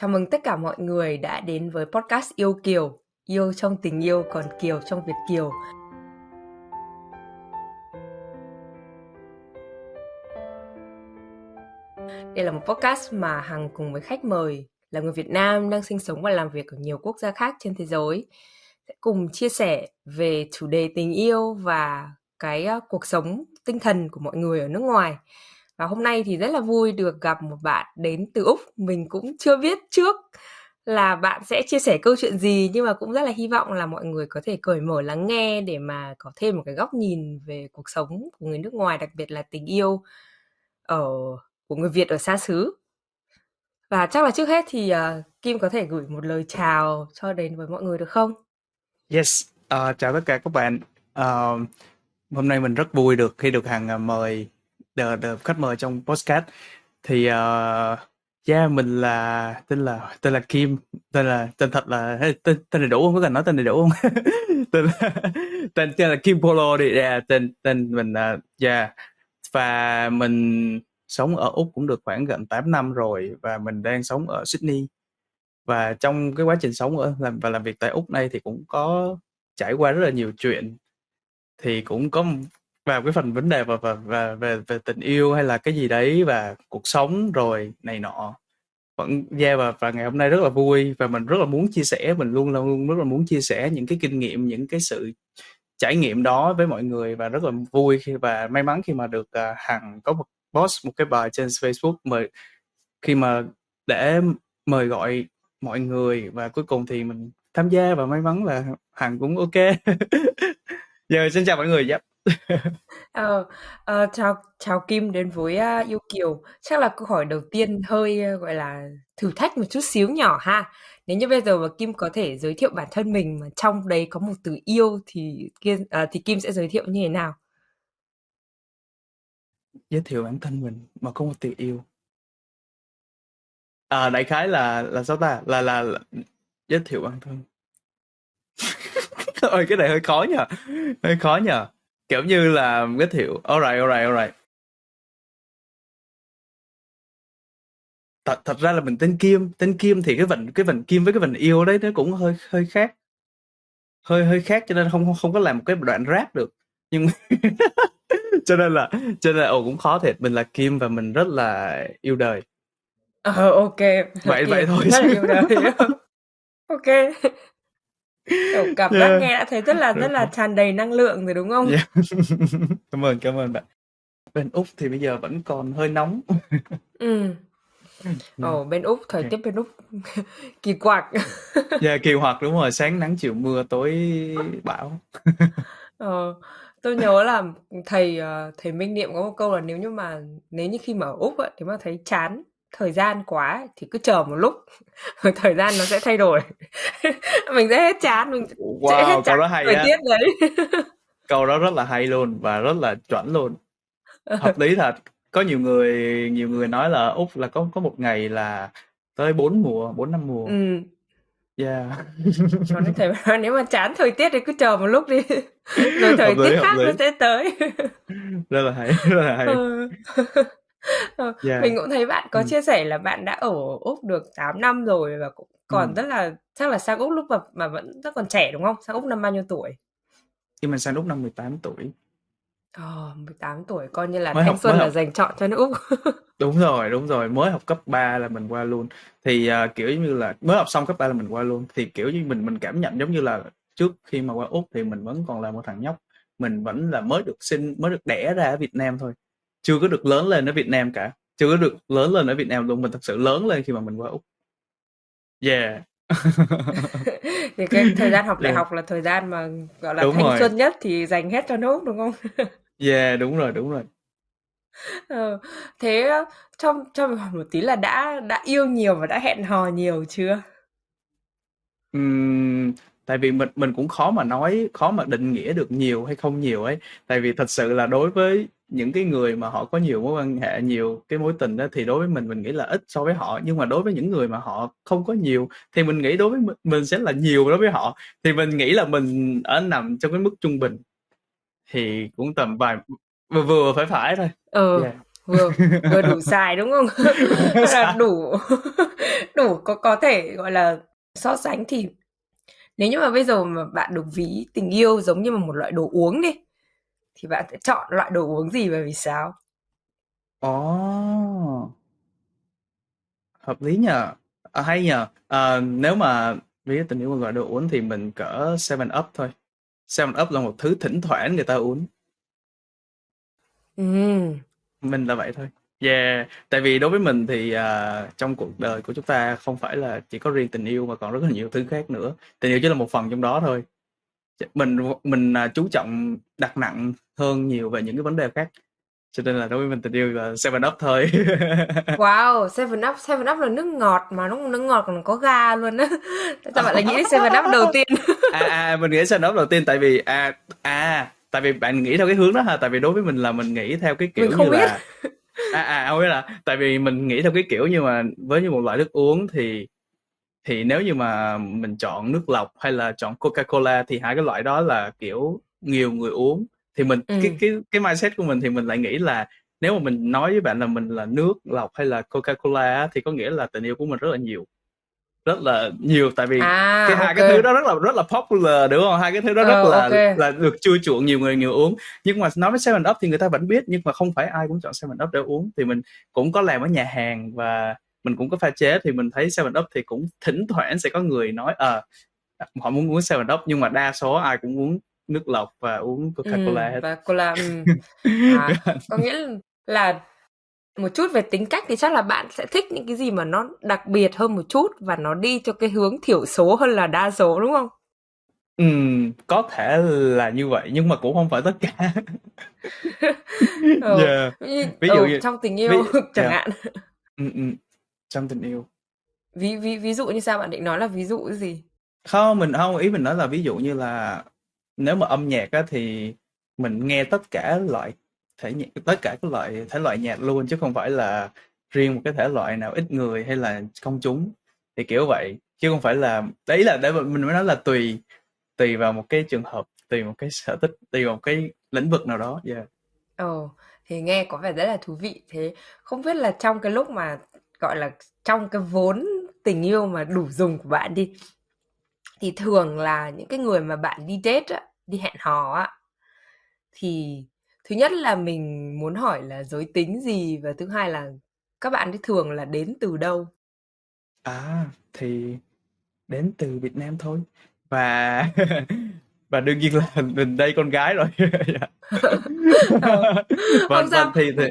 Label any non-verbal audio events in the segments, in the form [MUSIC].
Chào mừng tất cả mọi người đã đến với podcast Yêu Kiều. Yêu trong tình yêu, còn Kiều trong Việt Kiều. Đây là một podcast mà Hằng cùng với khách mời là người Việt Nam đang sinh sống và làm việc ở nhiều quốc gia khác trên thế giới, sẽ cùng chia sẻ về chủ đề tình yêu và cái ờ, cuộc sống tinh thần của mọi người ở nước ngoài. Và hôm nay thì rất là vui được gặp một bạn đến từ Úc. Mình cũng chưa biết trước là bạn sẽ chia sẻ câu chuyện gì nhưng mà cũng rất là hy vọng là mọi người có thể cởi mở lắng nghe để mà có thêm một cái góc nhìn về cuộc sống của người nước ngoài đặc biệt là tình yêu ở của người Việt ở xa xứ. Và chắc là trước hết thì uh, Kim có thể gửi một lời chào cho đến với mọi người được không? Yes, uh, chào tất cả các bạn. Uh, hôm nay mình rất vui được khi được hàng mời the, the khách mời trong podcast. Thì uh, yeah mình là tên là tên là Kim tên là tên thật là tên tên đầy đủ không? Có cần nói tên đầy đủ không? [LAUGHS] Tên là, tên tên là Kim Polo đi. Yeah, tên tên mình là uh, yeah và mình sống ở úc cũng được khoảng gần 8 năm rồi và mình đang sống ở Sydney. Và trong cái quá trình sống ở làm và làm việc tại úc này thì cũng có trải qua rất là nhiều chuyện. Thì cũng có vào cái phần vấn đề và và và về về tình yêu hay là cái gì đấy và cuộc sống rồi này nọ vẫn yeah và và ngày hôm nay rất là vui và mình rất là muốn chia sẻ mình luôn là luôn rất là muốn chia sẻ những cái kinh nghiệm những cái sự trải nghiệm đó với mọi người và rất là vui khi và may mắn khi mà được uh, hằng có một post một cái bài trên Facebook mời khi mà để mời gọi mọi người và cuối cùng thì mình tham gia và may mắn là hằng cũng ok [LAUGHS] giờ xin chào mọi người yep. Ờ, ờ, chào chào Kim đến với uh, Yêu Kiều. Chắc là câu hỏi đầu tiên hơi uh, gọi là thử thách một chút xíu nhỏ ha. Nếu như bây giờ mà Kim có thể giới thiệu bản thân mình mà trong đấy có một từ yêu thì Kim uh, ờ, thì Kim sẽ giới thiệu như thế nào? Giới thiệu bản thân mình mà có một từ yêu. À, đại khái là là sao ta? Là là, là giới thiệu bản thân. [LAUGHS] Ôi cái này hơi khó nhỉ, Hơi khó nhỉ? Kiểu như là giới thiệu alright alright alright thật thật ra là mình tên Kim tên Kim thì cái vần cái vần Kim với cái vần yêu đấy nó cũng hơi hơi khác. Hơi hơi khác cho nên không không, không có làm một cái đoạn rap được. Nhưng [LAUGHS] cho nên là cho nên là ồ cũng khó thiệt. Mình là Kim và mình rất là yêu đời. Ờ ok. Vậy vậy thôi rất là yêu đời. [LAUGHS] [LAUGHS] Ok Kiểu cảm giác yeah. nghe đã thấy rất là rất là tràn đầy năng lượng rồi đúng không? Yeah. [LAUGHS] cảm ơn cảm ơn bạn. Bên Úc thì bây giờ vẫn còn hơi nóng. [LAUGHS] ừ. Ồ, bên Úc thời okay. tiết bên Úc [LAUGHS] kỳ quặc. yeah, kỳ quặc đúng rồi, sáng nắng chiều mưa tối bão. ờ, tôi nhớ là thầy ờ, thầy Minh Niệm có một câu là nếu như mà nếu như khi mà ở Úc ấy, thì mà thấy chán thời gian quá thì cứ chờ một lúc. [LAUGHS] Thời gian nó sẽ thay đổi. [LAUGHS] Mình sẽ hết chán mình wow, sẽ hết chán câu đó hay thời tiết đấy. [LAUGHS] Câu đó rất là hay luôn và rất là chuẩn luôn. Hợp lý thật. Có nhiều người nhiều người nói là úc là có có một ngày là tới bốn mùa bốn năm mùa. Ừ. yeah. Còn thầy nếu mà chán thời tiết thì cứ chờ một lúc đi. Rồi thời tiết khác nó sẽ tới. Rất là hay rất là hay. Ừ. Ờ, yeah. mình cũng thấy bạn có chia sẻ là bạn đã ở Úc được 8 năm rồi và cũng còn ừ. rất là chắc là sang Úc lúc mà mà vẫn rất còn trẻ đúng không? Sang Úc năm bao nhiêu tuổi? Khi mình sang Úc năm 18 tuổi. Ờ, 18 tuổi coi như là mới thanh học, xuân là học. dành chọn cho nước Úc. [LAUGHS] đúng rồi, đúng rồi, mới học cấp 3 là mình qua luôn. Thì uh, kiểu như là mới học xong cấp 3 là mình qua luôn. Thì kiểu như mình mình cảm nhận giống như là trước khi mà qua Úc thì mình vẫn còn là một thằng nhóc. Mình vẫn là mới được sinh, mới được đẻ ra ở Việt Nam thôi chưa có được lớn lên ở Việt Nam cả chưa có được lớn lên ở Việt Nam luôn mình thật sự lớn lên khi mà mình qua úc. Yeah. [LAUGHS] Thì cái thời gian học đại yeah. học là thời gian mà gọi là đúng thanh rồi. xuân nhất thì dành hết cho nước đúng không? [LAUGHS] Yeah đúng rồi đúng rồi. Ờ, thế trong cho mình hỏi một tí là đã đã yêu nhiều và đã hẹn hò nhiều chưa? Uhm, tại vì mình mình cũng khó mà nói khó mà định nghĩa được nhiều hay không nhiều ấy. Tại vì thật sự là đối với những cái người mà họ có nhiều mối quan hệ nhiều cái mối tình đó thì đối với mình mình nghĩ là ít so với họ. Nhưng mà đối với những người mà họ không có nhiều thì mình nghĩ đối với mình sẽ là nhiều đối với họ. Thì mình nghĩ là mình ở nằm trong cái mức trung bình. Thì cũng tầm vài vừa vừa phải phải thôi. Ừ yeah. vừa vừa đủ [LAUGHS] xài đúng không? [LAUGHS] Là đủ [LAUGHS] đủ có có thể gọi là so sánh thì nếu như mà bây giờ mà bạn được ví tình yêu giống như một loại đồ uống đi thì bạn sẽ chọn loại đồ uống gì và vì sao Ồ, hợp lý nhờ. À, hay nhờ. À, nếu mà ví tình yêu một loại đồ uống thì mình cỡ Seven Up thôi. Seven Up là một thứ thỉnh thoảng người ta uống. ừ Mình là vậy thôi. Yeah, tại vì đối với mình thì à, trong cuộc đời của chúng ta không phải là chỉ có riêng tình yêu mà còn rất là nhiều thứ khác nữa. Tình yêu chỉ là một phần trong đó thôi. Mình mình à, chú trọng đặt nặng hơn nhiều về những cái vấn đề khác. Cho nên là đối với mình tình yêu là Seven Up thôi. [LAUGHS] wow Seven Up Seven Up là nước ngọt mà nó nước ngọt còn có ga luôn á. Sao bạn lại nghĩ đến Seven Up đầu tiên? [LAUGHS] À à mình nghĩ Seven Up đầu tiên tại vì à à tại vì bạn nghĩ theo cái hướng đó ha. Tại vì đối với mình là mình nghĩ theo cái kiểu mình không như biết. Là à à không biết là tại vì mình nghĩ theo cái kiểu như mà với như một loại nước uống thì thì nếu như mà mình chọn nước lọc hay là chọn Coca-Cola thì hai cái loại đó là kiểu nhiều người uống. Thì mình ừ. cái cái cái mindset của mình thì mình lại nghĩ là nếu mà mình nói với bạn là mình là nước lọc hay là Coca-Cola thì có nghĩa là tình yêu của mình rất là nhiều. Rất là nhiều tại vì à cái hai ok. cái thứ đó rất là rất là popular đúng không? Hai cái thứ đó rất ờ là ok. là được chua chuộng nhiều người nhiều uống. Nhưng mà nói với Seven Up thì người ta vẫn biết nhưng mà không phải ai cũng chọn Seven Up để uống. Thì mình cũng có làm ở nhà hàng và mình cũng có pha chế thì mình thấy Seven Up thì cũng thỉnh thoảng sẽ có người nói ờ họ muốn uống Seven Up nhưng mà đa số ai cũng uống nước lọc và uống ừ Coca-Cola hết và cola ừ. [LAUGHS] à có nghĩa là một chút về tính cách thì chắc là bạn sẽ thích những cái gì mà nó đặc biệt hơn một chút và nó đi cho cái hướng thiểu số hơn là đa số đúng không Ừm, có thể là như vậy nhưng mà cũng không phải tất cả [LAUGHS] ừ. [LAUGHS] yeah. Ví dụ ừ, như trong tình ví yêu chẳng yeah. hạn ừ, ừ. Trong tình yêu ví ví ví dụ như sao bạn định nói là ví dụ cái gì không mình không ý mình nói là ví dụ như là nếu mà âm nhạc á thì mình nghe tất cả loại thể nhạc tất cả các loại thể loại nhạc luôn chứ không phải là riêng một cái thể loại nào ít người hay là công chúng thì kiểu vậy chứ không phải là đấy là để mình mới nói là tùy tùy vào một cái trường hợp tùy một cái sở thích tùy vào một cái lĩnh vực nào đó yeah. Ồ, thì nghe có vẻ rất là thú vị. Thế không biết là trong cái lúc mà gọi là trong cái vốn tình yêu mà đủ dùng của bạn đi thì thường là những cái người mà bạn đi date á, đi hẹn hò á thì thứ nhất là mình muốn hỏi là giới tính gì và thứ hai là các bạn ấy thường là đến từ đâu? à thì đến từ Việt Nam thôi và [LAUGHS] [LAUGHS] và đương nhiên là [LAUGHS] mình đây con gái rồi. [LAUGHS] Dạ. Ờ, [LAUGHS] vâng không sao. thì thì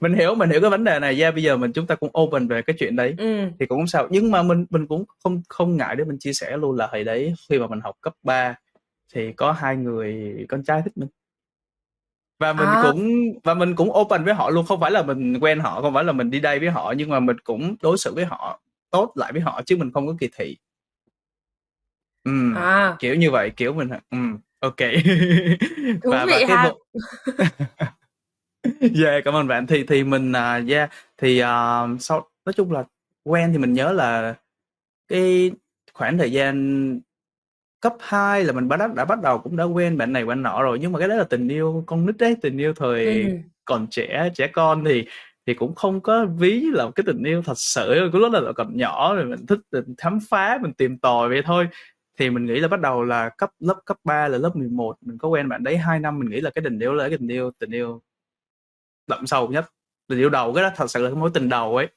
mình hiểu mình hiểu cái vấn đề này yeah, bây giờ mình chúng ta cũng open về cái chuyện đấy. Ừ. thì cũng không sao. Nhưng mà mình mình cũng không không ngại để mình chia sẻ luôn là hồi đấy khi mà mình học cấp 3 thì có hai người con trai thích mình. Và mình À, cũng và mình cũng open với họ luôn. Không phải là mình quen họ không phải là mình đi đây với họ nhưng mà mình cũng đối xử với họ tốt lại với họ chứ mình không có kỳ thị Ừm, à, kiểu như vậy, kiểu mình ừm, OK. [LAUGHS] thú Và và vị cái ha. một [LAUGHS] yeah, cảm ơn bạn. Thì thì mình, à, yeah, thì, ờ, sau nói chung là quen thì mình nhớ là cái khoảng thời gian cấp 2 là mình bắt đã bắt đầu cũng đã quen bạn này bạn nọ rồi, nhưng mà cái đó là tình yêu con nít ấy, tình yêu thời Ừ. còn trẻ, trẻ con thì thì cũng không có ví là một cái tình yêu thật sự, cái lúc đó là còn nhỏ rồi mình thích mình khám phá, mình tìm tòi vậy thôi. Thì mình nghĩ là bắt đầu là cấp lớp cấp 3 là lớp 11 mình có quen bạn đấy 2 năm, mình nghĩ là cái tình yêu là cái tình yêu tình yêu đậm sâu nhất, tình yêu đầu, cái đó thật sự là cái mối tình đầu ấy.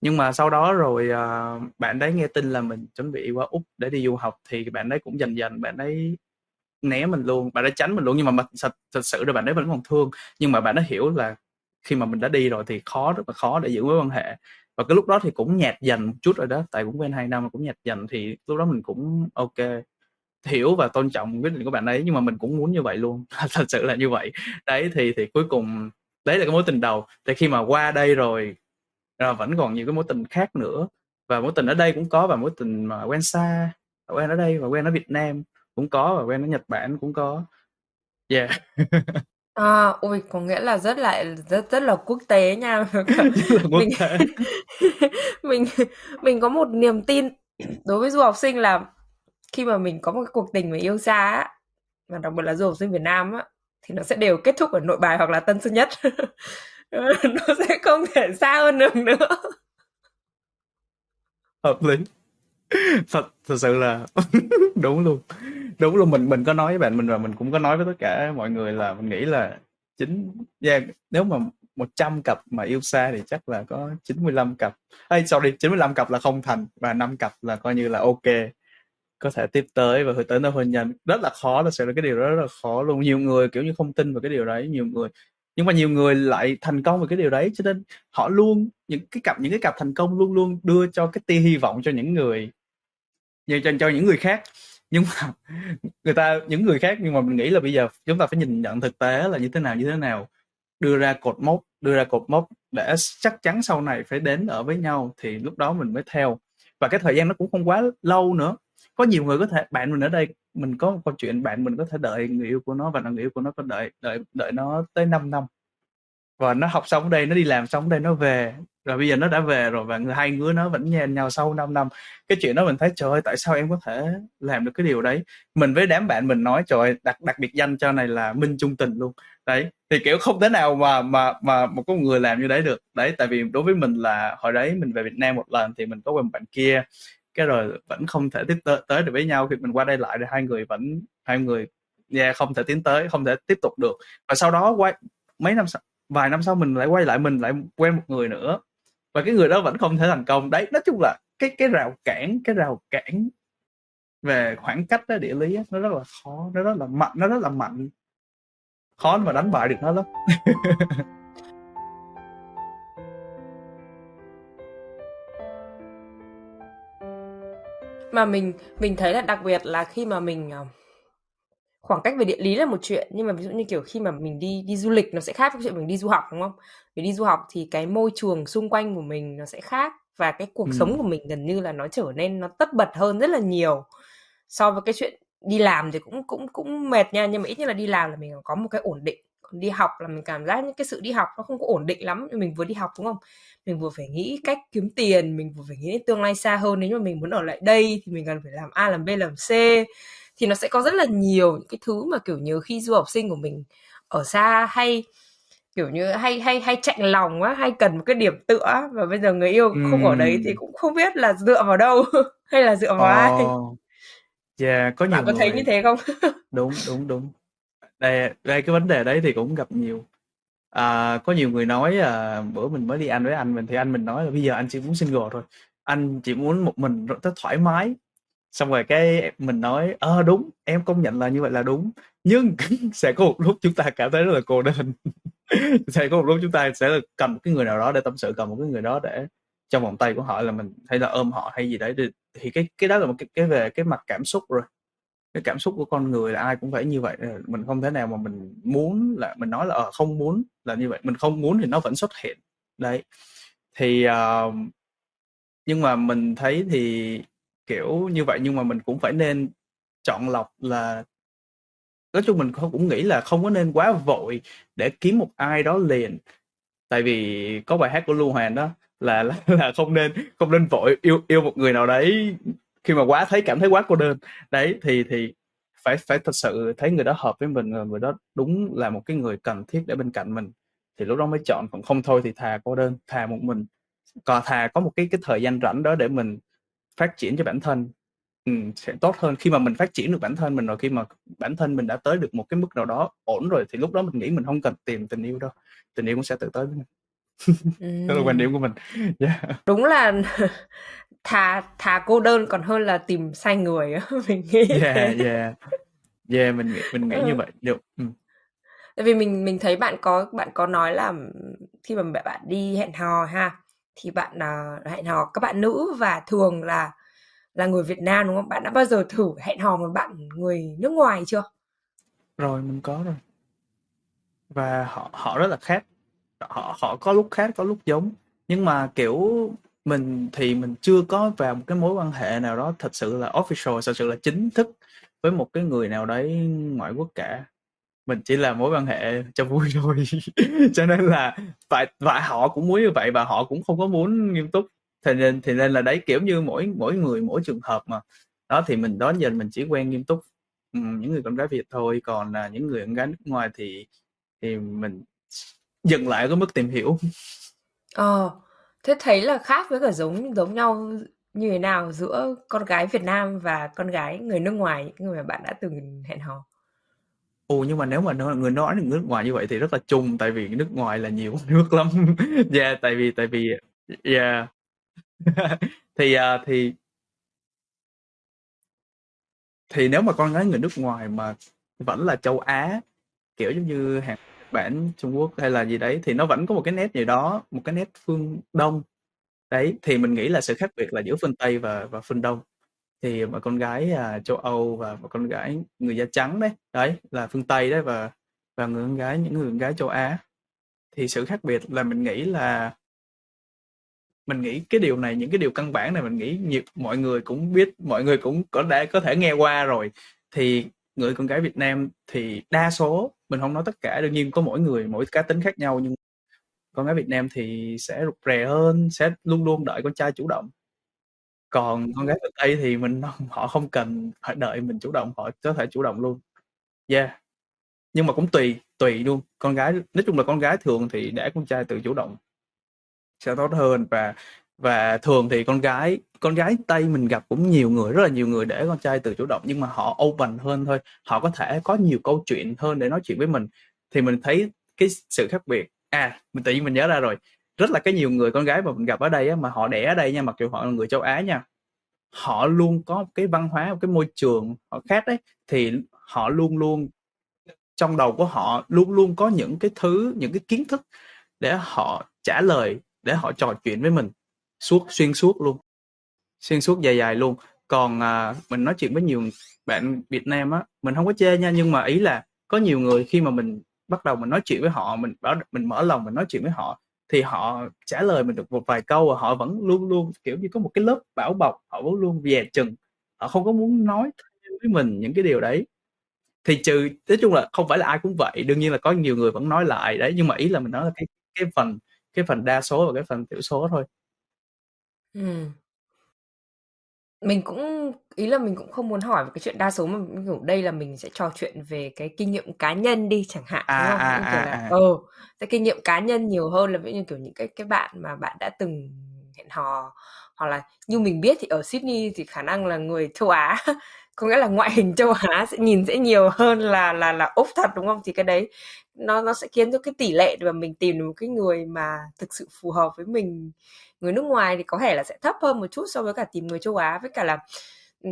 Nhưng mà sau đó rồi, uh, bạn đấy nghe tin là mình chuẩn bị qua Úc để đi du học thì bạn đấy cũng dần dần bạn đấy né mình luôn, bạn đấy tránh mình luôn. Nhưng mà mình thật thật sự là bạn ấy vẫn còn thương, nhưng mà bạn ấy hiểu là khi mà mình đã đi rồi thì khó rất là khó để giữ mối quan hệ. Và cái lúc đó thì cũng nhạt dần một chút rồi đó, tại cũng quen hai năm mà cũng nhạt dần thì lúc đó mình cũng OK, hiểu và tôn trọng quyết định của bạn ấy nhưng mà mình cũng muốn như vậy luôn, [LAUGHS] thật sự là như vậy. Đấy, thì thì cuối cùng đấy là cái mối tình đầu, thì khi mà qua đây rồi, rồi vẫn còn nhiều cái mối tình khác nữa, và mối tình ở đây cũng có và mối tình mà quen xa, quen ở đây và quen ở Việt Nam cũng có và quen ở Nhật Bản cũng có. Yeah. [LAUGHS] À, ôi, có nghĩa là rất là rất rất là quốc tế nha. [LAUGHS] Rất là [LAUGHS] quốc Mình tế. [LAUGHS] mình mình có một niềm tin đối với du học sinh là khi mà mình có một cái cuộc tình mà yêu xa á, và đặc biệt là du học sinh Việt Nam á, thì nó sẽ đều kết thúc ở Nội Bài hoặc là Tân Sơn Nhất. nó sẽ không thể xa hơn được nữa hợp lý [LAUGHS] thật thật sự là [LAUGHS] đúng luôn. Đúng luôn mình mình có nói với bạn mình và mình cũng có nói với tất cả mọi người là mình nghĩ là chính yeah, dạ, nếu mà 100 cặp mà yêu xa thì chắc là có 95 cặp. Hay sorry 95 cặp là không thành và 5 cặp là coi như là ok. Có thể tiếp tới và hướng tới nơi hôn nhân. Rất là khó là sẽ là cái điều đó rất là khó luôn. Nhiều người kiểu như không tin vào cái điều đấy nhiều người. Nhưng mà nhiều người lại thành công về cái điều đấy cho nên họ luôn những cái cặp những cái cặp thành công luôn luôn đưa cho cái tia hy vọng cho những người như cho, cho những người khác. Nhưng mà [LAUGHS] người ta những người khác nhưng mà mình nghĩ là bây giờ chúng ta phải nhìn nhận thực tế là như thế nào như thế nào. Đưa ra cột mốc đưa ra cột mốc để chắc chắn sau này phải đến ở với nhau thì lúc đó mình mới theo. Và cái thời gian nó cũng không quá lâu nữa. Có nhiều người có thể bạn mình ở đây mình có một câu chuyện bạn mình có thể đợi người yêu của nó và người yêu của nó có đợi đợi đợi nó tới 5 năm và nó học xong ở đây nó đi làm xong ở đây nó về. Rồi bây giờ nó đã về rồi và người hai người nó vẫn nhìn nhau sau 5 năm. Cái chuyện đó mình thấy trời ơi tại sao em có thể làm được cái điều đấy? Mình với đám bạn mình nói trời ơi, đặc đặc biệt danh cho này là minh trung tình luôn. Đấy thì kiểu không thể nào mà mà mà một con người làm như đấy được. Đấy tại vì đối với mình là hồi đấy mình về Việt Nam một lần thì mình có quen bạn kia. Cái rồi vẫn không thể tiếp tới, tới được với nhau. Khi mình qua đây lại thì hai người vẫn hai người yeah, không thể tiến tới không thể tiếp tục được. Và sau đó quay mấy năm sau vài năm sau mình lại quay lại mình lại quen một người nữa. Và cái người đó vẫn không thể thành công. Đấy nói chung là cái cái rào cản cái rào cản về khoảng cách đó, địa lý đó, nó rất là khó nó rất là mạnh nó rất là mạnh. Khó mà đánh bại được nó lắm. [LAUGHS] Mà mình mình thấy là đặc biệt là khi mà mình ờ, khoảng cách về địa lý là một chuyện nhưng mà ví dụ như kiểu khi mà mình đi đi du lịch nó sẽ khác với chuyện mình đi du học đúng không? Vì đi du học thì cái môi trường xung quanh của mình nó sẽ khác và cái cuộc ừ. sống của mình gần như là nó trở nên nó tất bật hơn rất là nhiều so với cái chuyện đi làm thì cũng cũng cũng mệt nha nhưng mà ít nhất là đi làm là mình có một cái ổn định còn đi học là mình cảm giác những cái sự đi học nó không có ổn định lắm mình vừa đi học đúng không mình vừa phải nghĩ cách kiếm tiền mình vừa phải nghĩ đến tương lai xa hơn nếu mà mình muốn ở lại đây thì mình cần phải làm a làm b làm c thì nó sẽ có rất là nhiều những cái thứ mà kiểu như khi du học sinh của mình ở xa hay kiểu như hay hay hay chạnh lòng á hay cần một cái điểm tựa và bây giờ người yêu không ở đấy thì cũng không biết là dựa vào đâu [LAUGHS] hay là dựa vào oh. ai Yeah, có nhiều Bạn có thấy như thế không? [LAUGHS] đúng đúng đúng. Đây đây cái vấn đề đấy thì cũng gặp nhiều. À, có nhiều người nói à, bữa mình mới đi ăn với anh mình thì anh mình nói là bây giờ anh chỉ muốn single thôi. Anh chỉ muốn một mình rất thoải mái xong rồi cái mình nói ờ đúng em công nhận là như vậy là đúng nhưng [LAUGHS] sẽ có một lúc chúng ta cảm thấy rất là cô đơn. [LAUGHS] Sẽ có một lúc chúng ta sẽ cần một cái người nào đó để tâm sự cần một cái người đó để trong vòng tay của họ là mình hay là ôm họ hay gì đấy thì, thì cái cái đó là một cái, cái về cái mặt cảm xúc rồi. Cái cảm xúc của con người là ai cũng phải như vậy ờ, mình không thể nào mà mình muốn là mình nói là ờ, không muốn là như vậy. Mình không muốn thì nó vẫn xuất hiện. Đấy. Thì uh, nhưng mà mình thấy thì kiểu như vậy nhưng mà mình cũng phải nên chọn lọc là nói chung mình cũng nghĩ là không có nên quá vội để kiếm một ai đó liền. Tại vì có bài hát của Lưu hoàng đó là là, là không nên không nên vội yêu yêu một người nào đấy khi mà quá thấy cảm thấy quá cô đơn. Đấy thì thì phải phải thật sự thấy người đó hợp với mình người đó đúng là một cái người cần thiết để bên cạnh mình. Thì lúc đó mới chọn còn không thôi thì thà cô đơn thà một mình. Còn thà có một cái cái thời gian rảnh đó để mình phát triển cho bản thân ừ, sẽ tốt hơn. Khi mà mình phát triển được bản thân mình rồi khi mà bản thân mình đã tới được một cái mức nào đó ổn rồi thì lúc đó mình nghĩ mình không cần tìm tình yêu đâu tình yêu cũng sẽ tự tới với mình. [LAUGHS] Đó là quan điểm của mình. [LAUGHS] Yeah. đúng là [LAUGHS] thà thà cô đơn còn hơn là tìm sai người mình nghĩ yeah yeah. Yeah mình nghĩ mình nghĩ ừ. như vậy. Được ừ. tại vì mình mình thấy bạn có bạn có nói là khi mà bạn đi hẹn hò ha thì bạn uh, hẹn hò các bạn nữ và thường là là người Việt Nam đúng không? Bạn đã bao giờ thử hẹn hò một bạn người nước ngoài chưa? Rồi mình có rồi. Và họ họ rất là khác. Họ họ có lúc khác có lúc giống. Nhưng mà kiểu mình thì mình chưa có vào một cái mối quan hệ nào đó thật sự là official, thật sự là chính thức với một cái người nào đấy ngoại quốc cả mình chỉ là mối quan hệ cho vui [LAUGHS] thôi cho nên là và và họ cũng muốn như vậy và họ cũng không có muốn nghiêm túc thì nên thì nên là đấy kiểu như mỗi mỗi người mỗi trường hợp mà đó thì mình đó giờ mình chỉ quen nghiêm túc ừ, những người con gái Việt thôi còn là những người con gái nước ngoài thì thì mình dừng lại ở cái mức tìm hiểu. Ờ, thế thấy là khác với cả giống giống nhau như thế nào giữa con gái Việt Nam và con gái người nước ngoài, những người mà bạn đã từng hẹn hò? Ồ, nhưng mà nếu mà nói người nói nước ngoài như vậy thì rất là chung, tại vì nước ngoài là nhiều [LAUGHS] nước lắm. Yeah, tại vì tại vì yeah. Dạ. [LAUGHS] Thì, à, thì thì nếu mà con gái người nước ngoài mà vẫn là châu Á, kiểu giống như Hàn Bản, Trung Quốc hay là gì đấy thì nó vẫn có một cái nét gì đó, một cái nét phương Đông. Đấy, thì mình nghĩ là sự khác biệt là giữa phương Tây và và phương Đông. Thì mà con gái, à, châu Âu và bà con gái người da trắng đấy, đấy, là phương Tây đấy và và người con gái những người con gái châu Á. Thì sự khác biệt là mình nghĩ là mình nghĩ cái điều này, những cái điều căn bản này mình nghĩ nhiều mọi người cũng biết, mọi người cũng có đã có thể nghe qua rồi. Thì người con gái Việt Nam thì đa số, mình không nói tất cả, đương nhiên có mỗi người mỗi cá tính khác nhau nhưng con gái Việt Nam thì sẽ rụt rè hơn, sẽ luôn luôn đợi con trai chủ động. Còn con gái phương Tây thì mình [LAUGHS] họ không cần phải đợi mình chủ động, họ có thể chủ động luôn. Yeah. Nhưng mà cũng tùy, tùy luôn. Con gái nói chung là con gái thường thì để con trai tự chủ động sẽ tốt hơn và và thường thì con gái con gái Tây mình gặp cũng nhiều người, rất là nhiều người để con trai tự chủ động nhưng mà họ open hơn thôi. Họ có thể có nhiều câu chuyện hơn để nói chuyện với mình. Thì mình thấy cái sự khác biệt. À, mình tự nhiên mình nhớ ra rồi. Rất là cái nhiều người con gái mà mình gặp ở đây á, mà họ đẻ ở đây nha, mặc dù họ là người châu Á nha. Họ luôn có một cái văn hóa, một cái môi trường họ khác đấy, thì họ luôn luôn trong đầu của họ luôn luôn có những cái thứ, những cái kiến thức để họ trả lời, để họ trò chuyện với mình suốt xuyên suốt luôn. Xuyên suốt dài dài luôn. Còn, à, mình nói chuyện với nhiều bạn Việt Nam á, mình không có chê nha, nhưng mà ý là có nhiều người khi mà mình bắt đầu mình nói chuyện với họ, mình bảo mình mở lòng mình nói chuyện với họ thì họ trả lời mình được một vài câu và họ vẫn luôn luôn, kiểu như, có một cái lớp bảo bọc, họ vẫn luôn dè chừng, họ không có muốn nói với mình những cái điều đấy. Thì trừ nói chung là không phải là ai cũng vậy, đương nhiên là có nhiều người vẫn nói lại đấy, nhưng mà ý là mình nói là cái cái phần cái phần đa số và cái phần thiểu số thôi. Mình cũng ý là mình cũng không muốn hỏi về cái chuyện đa số mà, kiểu, đây là mình sẽ trò chuyện về cái kinh nghiệm cá nhân đi chẳng hạn, đúng À, không? à, Những kiểu là à, à. ờ, cái kinh nghiệm cá nhân nhiều hơn là ví dụ như, kiểu, những cái cái bạn mà bạn đã từng hẹn hò, hoặc là như mình biết thì ở Sydney thì khả năng là người châu Á, [LAUGHS] có nghĩa là ngoại hình châu Á sẽ nhìn sẽ nhiều hơn là là là Úc thật, đúng không? Thì cái đấy nó nó sẽ khiến cho cái tỷ lệ mà mình tìm được một cái người mà thực sự phù hợp với mình, người nước ngoài thì có thể là sẽ thấp hơn một chút so với cả tìm người châu Á. Với cả là, ừ,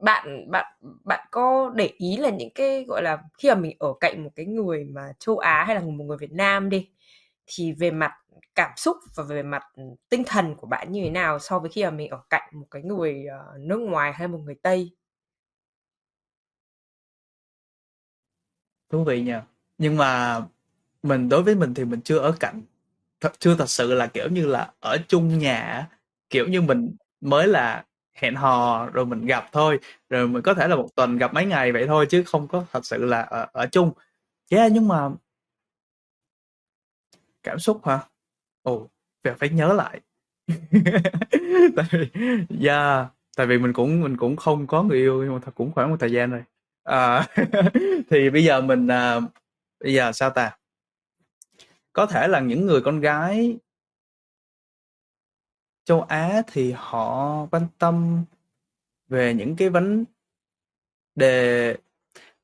bạn bạn bạn có để ý là những cái, gọi là, khi mà mình ở cạnh một cái người mà châu Á hay là một người Việt Nam đi, thì về mặt cảm xúc và về mặt, ừ, tinh thần của bạn như thế nào so với khi mà mình ở cạnh một cái người, ờ, nước ngoài hay một người Tây? Thú vị nhỉ. Nhưng mà mình đối với mình thì mình chưa ở cạnh, thật chưa thật sự là, kiểu như là, ở chung nhà á, kiểu như, mình mới là hẹn hò rồi mình gặp thôi, rồi mình có thể là một tuần gặp mấy ngày vậy thôi chứ không có thật sự là ở ở chung. Yeah, nhưng mà Cảm xúc hả? Ồ, phải phải nhớ lại. [LAUGHS] Tại vì yeah, tại vì mình cũng mình cũng không có người yêu nhưng mà thật cũng khoảng một thời gian rồi. À, [LAUGHS] thì bây giờ mình, à, bây giờ sao ta? Có thể là những người con gái châu Á thì họ quan tâm về những cái vấn đề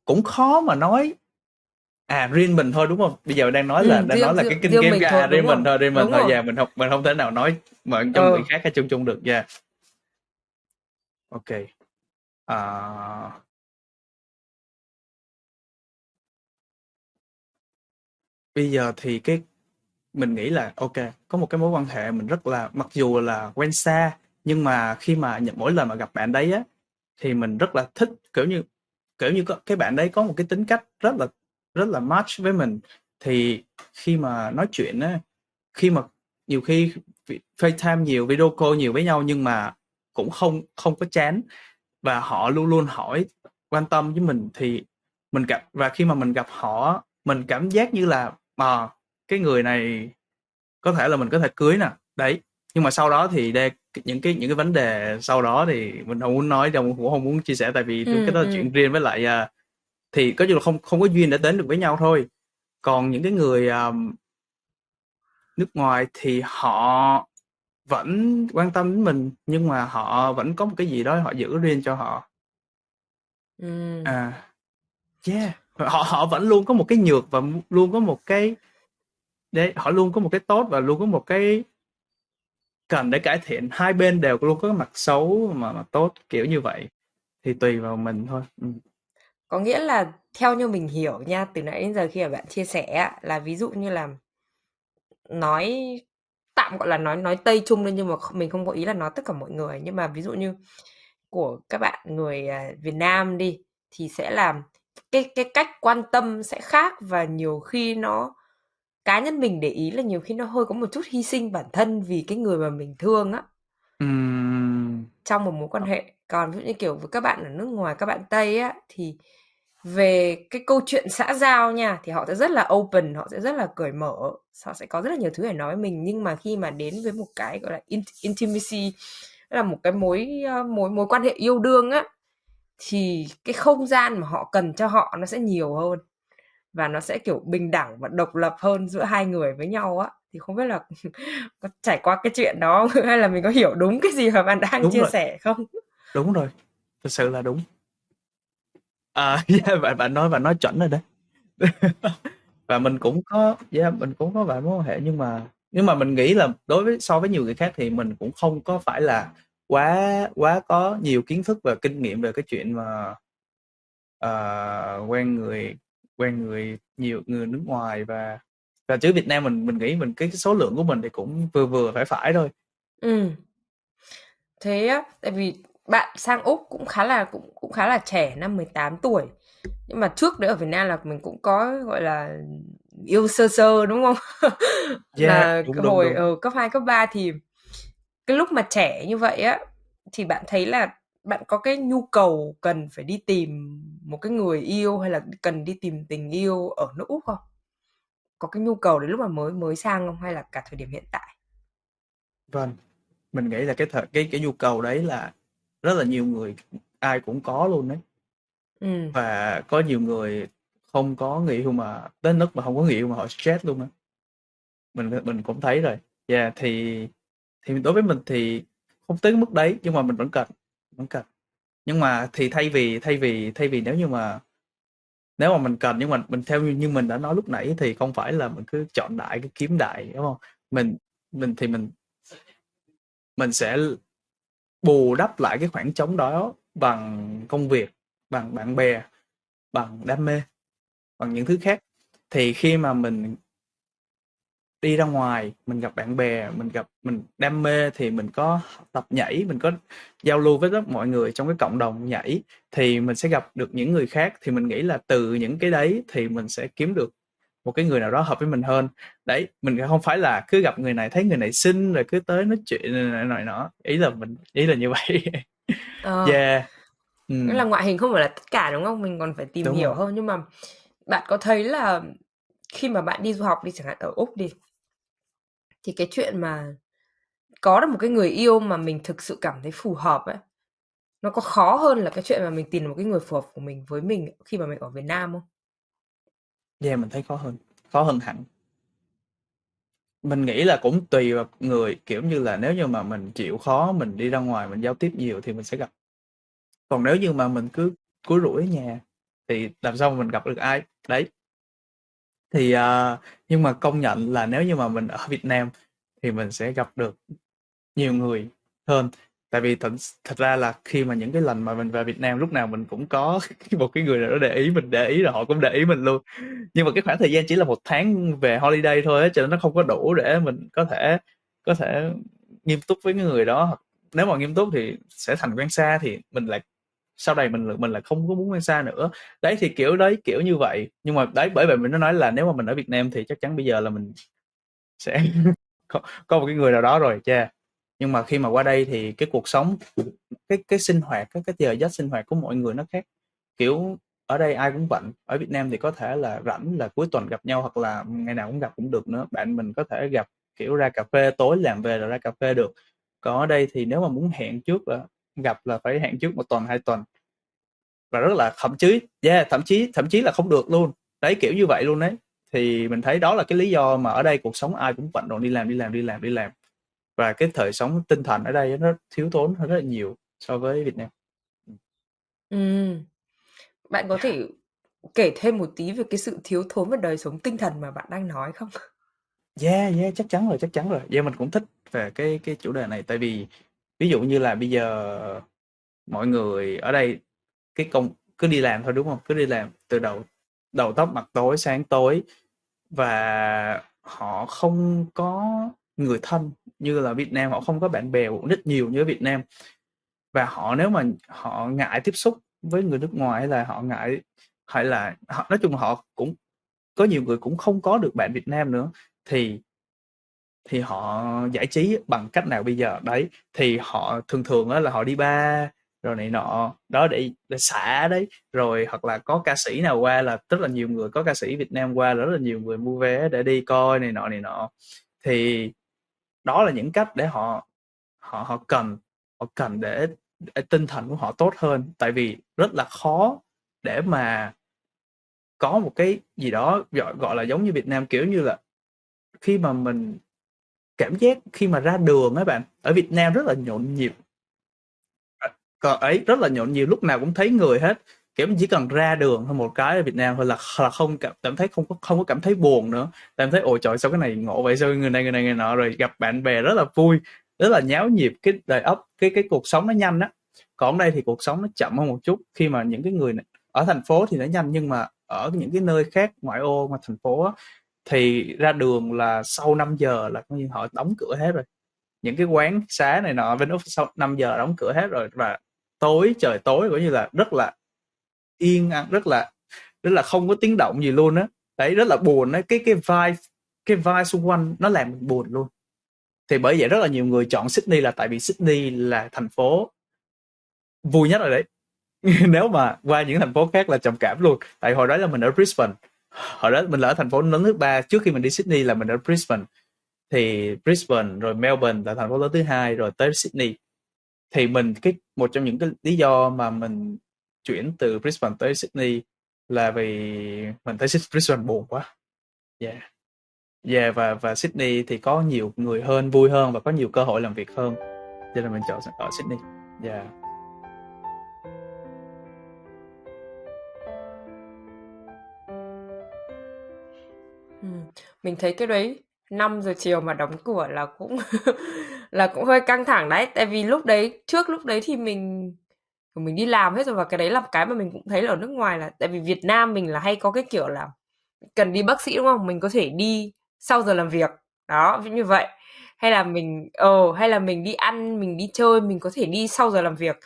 cũng khó mà nói. À, riêng mình thôi, đúng không? Bây giờ đang nói là Ừm, đang riêng nói là cái kinh riêng nghiệm mình à, thôi, riêng mình thôi, riêng mình đúng thôi, yeah, mình không mình không thể nào nói mà cho Ờ. người khác hay chung chung được, yeah. OK. À Bây giờ thì cái mình nghĩ là OK, có một cái mối quan hệ mình rất là mặc dù là quen xa, nhưng mà khi mà nhận mỗi lần mà gặp bạn đấy á, thì mình rất là thích, kiểu như kiểu như, có cái bạn đấy có một cái tính cách rất là rất là match với mình. Thì khi mà nói chuyện á, khi mà nhiều khi FaceTime nhiều, video call nhiều với nhau nhưng mà cũng không không có chán và họ luôn luôn hỏi, quan tâm với mình thì mình gặp và khi mà mình gặp họ mình cảm giác như là, ờ, cái người này có thể là mình có thể cưới nè, đấy. Nhưng mà sau đó thì đe những cái những cái vấn đề sau đó thì mình hông muốn nói đâu, cũng hông muốn chia sẻ tại vì cái Ừm, đó là chuyện ừm. riêng với lại, à, thì coi như là không không có duyên để đến được với nhau thôi. Còn những cái người, ờm nước ngoài thì họ vẫn quan tâm đến mình nhưng mà họ vẫn có một cái gì đó họ giữ riêng cho họ Ừm. à yeah họ họ vẫn luôn có một cái nhược và luôn có một cái đấy họ luôn có một cái tốt và luôn có một cái cần để cải thiện. Hai bên đều luôn có cái mặt xấu mà mặt tốt kiểu như vậy. Thì tùy vào mình thôi. Ừ. Có nghĩa là theo như mình hiểu nha, từ nãy đến giờ khi mà bạn chia sẻ là ví dụ như là nói tạm gọi là nói nói Tây chung lên nhưng mà mình không có ý là nói tất cả mọi người. Nhưng mà ví dụ như của các bạn người à, Việt Nam đi thì sẽ làm cái cái cách quan tâm sẽ khác và nhiều khi nó cá nhân mình để ý là nhiều khi nó hơi có một chút hy sinh bản thân vì cái người mà mình thương á. Ừm. trong một mối quan hệ. Còn ví dụ như kiểu với các bạn ở nước ngoài các bạn tây á thì về cái câu chuyện xã giao nha thì họ sẽ rất là open họ sẽ rất là cởi mở. Họ sẽ có rất là nhiều thứ để nói với mình nhưng mà khi mà đến với một cái gọi là intimacy là một cái mối ờ, mối mối quan hệ yêu đương á thì cái không gian mà họ cần cho họ nó sẽ nhiều hơn và nó sẽ kiểu bình đẳng và độc lập hơn giữa hai người với nhau á. Thì không biết là [LAUGHS] có trải qua cái chuyện đó [LAUGHS] hay là mình có hiểu đúng cái gì mà bạn đang đúng chia rồi. sẻ không? Đúng rồi. Thực sự là đúng. À yeah, [LAUGHS] bạn bạn nói bạn nói chuẩn rồi đấy. Và mình cũng có yeah, mình cũng có vài mối quan hệ nhưng mà nhưng mà mình nghĩ là đối với so với nhiều người khác thì mình cũng không có phải là quá quá có nhiều kiến thức và kinh nghiệm về cái chuyện mà uh, quen người quen người nhiều người nước ngoài và và chứ Việt Nam mình mình nghĩ mình cái số lượng của mình thì cũng vừa vừa phải phải thôi. Ừ. Thế á, tại vì bạn sang Úc cũng khá là cũng cũng khá là trẻ, năm 18 tuổi. Nhưng mà trước đấy ở Việt Nam là mình cũng có gọi là yêu sơ sơ đúng không? [LAUGHS] Yeah, là đúng, cái đúng, hồi đúng. ở cấp 2 cấp 3 thì cái lúc mà trẻ như vậy á thì bạn thấy là bạn có cái nhu cầu cần phải đi tìm một cái người yêu hay là cần đi tìm tình yêu ở nước Úc không? Có cái nhu cầu đến lúc mà mới mới sang không hay là cả thời điểm hiện tại? Vâng, mình nghĩ là cái thời cái cái nhu cầu đấy là rất là nhiều người ai cũng có luôn đấy. Ừ. Và có nhiều người không có người yêu mà đến nước mà không có người yêu mà họ stress luôn á. Mình mình cũng thấy rồi. Yeah, thì thì đối với mình thì không tới mức đấy, nhưng mà mình vẫn cần vẫn cần. Nhưng mà thì thay vì thay vì thay vì nếu như mà, nếu mà mình cần, nhưng mà mình theo như mình đã nói lúc nãy thì không phải là mình cứ chọn đại, cứ kiếm đại, đúng không? Mình mình thì mình mình sẽ bù đắp lại cái khoảng trống đó bằng công việc, bằng bạn bè, bằng đam mê, bằng những thứ khác. Thì khi mà mình đi ra ngoài mình gặp bạn bè mình gặp mình đam mê thì mình có tập nhảy mình có giao lưu với tất mọi người trong cái cộng đồng nhảy thì mình sẽ gặp được những người khác. Thì mình nghĩ là từ những cái đấy thì mình sẽ kiếm được một cái người nào đó hợp với mình hơn. Đấy mình không phải là cứ gặp người này thấy người này xinh rồi cứ tới nói chuyện này nọ nọ. Ý là mình ý là như vậy. Ờ. [LAUGHS] yeah. Ừ. là ngoại hình không phải là tất cả đúng không? Mình còn phải tìm đúng hiểu rồi. hơn. Nhưng mà bạn có thấy là khi mà bạn đi du học đi chẳng hạn ở úc đi thì cái chuyện mà có được một cái người yêu mà mình thực sự cảm thấy phù hợp ấy nó có khó hơn là cái chuyện mà mình tìm một cái người phù hợp của mình với mình khi mà mình ở Việt Nam không? Yeah, mình thấy khó hơn, khó hơn hẳn. Mình nghĩ là cũng tùy vào người, kiểu như là nếu như mà mình chịu khó, mình đi ra ngoài mình giao tiếp nhiều thì mình sẽ gặp. Còn nếu như mà mình cứ cúi rủi ở nhà thì làm sao mà mình gặp được ai? Đấy. Thì uh, nhưng mà công nhận là nếu như mà mình ở Việt Nam thì mình sẽ gặp được nhiều người hơn. Tại vì thật thật ra là khi mà những cái lần mà mình về Việt Nam lúc nào mình cũng có [LAUGHS] một cái người nào đó để ý mình để ý rồi họ cũng để ý mình luôn. Nhưng mà cái khoảng thời gian chỉ là một tháng về holiday thôi á cho nên nó không có đủ để mình có thể có thể nghiêm túc với cái người đó. Nếu mà nghiêm túc thì sẽ thành quen xa thì mình lại sau này mình mình là không có muốn quen xa nữa. Đấy thì kiểu đấy kiểu như vậy. Nhưng mà đấy bởi vậy mình nó nói là nếu mà mình ở Việt Nam thì chắc chắn bây giờ là mình sẽ [LAUGHS] có, có một cái người nào đó rồi cha nhưng mà khi mà qua đây thì cái cuộc sống cái cái sinh hoạt cái cái giờ giấc sinh hoạt của mọi người nó khác. Kiểu ở đây ai cũng bận ở Việt Nam thì có thể là rảnh là cuối tuần gặp nhau hoặc là ngày nào cũng gặp cũng được nữa. Bạn mình có thể gặp kiểu ra cà phê tối làm về rồi ra cà phê được. Còn ở đây thì nếu mà muốn hẹn trước là gặp là phải hẹn trước một tuần hai tuần và rất là thậm chí yeah, thậm chí thậm chí là không được luôn đấy kiểu như vậy luôn đấy thì mình thấy đó là cái lý do mà ở đây cuộc sống ai cũng bận rộn đi làm đi làm đi làm đi làm và cái thời sống tinh thần ở đây nó thiếu thốn hơn rất là nhiều so với Việt Nam. Ừm. Bạn có thể kể thêm một tí về cái sự thiếu thốn về đời sống tinh thần mà bạn đang nói không? Yeah, yeah, chắc chắn rồi, chắc chắn rồi. Yeah, mình cũng thích về cái cái chủ đề này tại vì ví dụ như là bây giờ mọi người ở đây, cái công, cứ đi làm thôi, đúng không? Cứ đi làm từ đầu đầu tóc mặt tối, sáng tối và họ không có người thân như là Việt Nam, họ không có bạn bè cũng rất nhiều như ở Việt Nam và họ, nếu mà họ ngại tiếp xúc với người nước ngoài hay là họ ngại, hay là họ, nói chung họ cũng, có nhiều người cũng không có được bạn Việt Nam nữa, thì thì họ giải trí bằng cách nào bây giờ? Đấy thì họ thường thường á là họ đi bar rồi này nọ. Đó để để xả đấy. Rồi hoặc là có ca sĩ nào qua là rất là nhiều người có ca sĩ Việt Nam qua là rất là nhiều người mua vé để đi coi này nọ này nọ. Thì đó là những cách để họ họ họ cần họ cần để, để tinh thần của họ tốt hơn. Tại vì rất là khó để mà có một cái gì đó gọi gọi là giống như Việt Nam kiểu như là khi mà mình cảm giác khi mà ra đường ấy bạn ở Việt Nam rất là nhộn nhịp. À, còn ấy rất là nhộn nhịp lúc nào cũng thấy người hết. Kiểu chỉ cần ra đường thôi một cái ở Việt Nam thôi là là không cảm, cảm thấy không có không có cảm thấy buồn nữa. Cảm thấy ôi trời sao cái này ngộ vậy? Sao người này người này người nọ? Rồi gặp bạn bè rất là vui rất là nháo nhịp. Cái đời ấp cái cái cuộc sống nó nhanh á. Còn đây thì cuộc sống nó chậm hơn một chút. Khi mà những cái người này, ở thành phố thì nó nhanh nhưng mà ở những cái nơi khác ngoại ô mà thành phố á, thì ra đường là sau 5 giờ là coi như họ đóng cửa hết rồi. Những cái quán xá này nọ bên úc sau 5 giờ đóng cửa hết rồi và tối, trời tối, coi như là rất là yên ắng rất là rất là không có tiếng động gì luôn á. Đấy, rất là buồn đấy cái cái vibe cái vibe xung quanh nó làm mình buồn luôn. Thì bởi vậy rất là nhiều người chọn Sydney là tại vì Sydney là thành phố vui nhất rồi đấy. [LAUGHS] Nếu mà qua những thành phố khác là trầm cảm luôn. Tại hồi đó là mình ở Brisbane hồi đó mình ở thành phố lớn thứ ba, trước khi mình đi Sydney là mình ở Brisbane. Thì Brisbane, rồi Melbourne là thành phố lớn thứ hai, rồi tới Sydney. Thì mình, cái, một trong những cái lý do mà mình chuyển từ Brisbane tới Sydney là vì mình thấy Brisbane buồn quá. Yeah. Yeah, và và Sydney thì có nhiều người hơn, vui hơn và có nhiều cơ hội làm việc hơn. Cho nên mình chọn ở Sydney. Yeah. Mình thấy cái đấy 5 giờ chiều mà đóng cửa là cũng [LAUGHS] là cũng hơi căng thẳng đấy. Tại vì lúc đấy trước lúc đấy thì mình mình đi làm hết rồi và cái đấy là cái mà mình cũng thấy là ở nước ngoài là tại vì Việt Nam mình là hay có cái kiểu là cần đi bác sĩ đúng không? Mình có thể đi sau giờ làm việc. Đó, như vậy. Hay là mình ờ hay là mình đi ăn, mình đi chơi, mình có thể đi sau giờ làm việc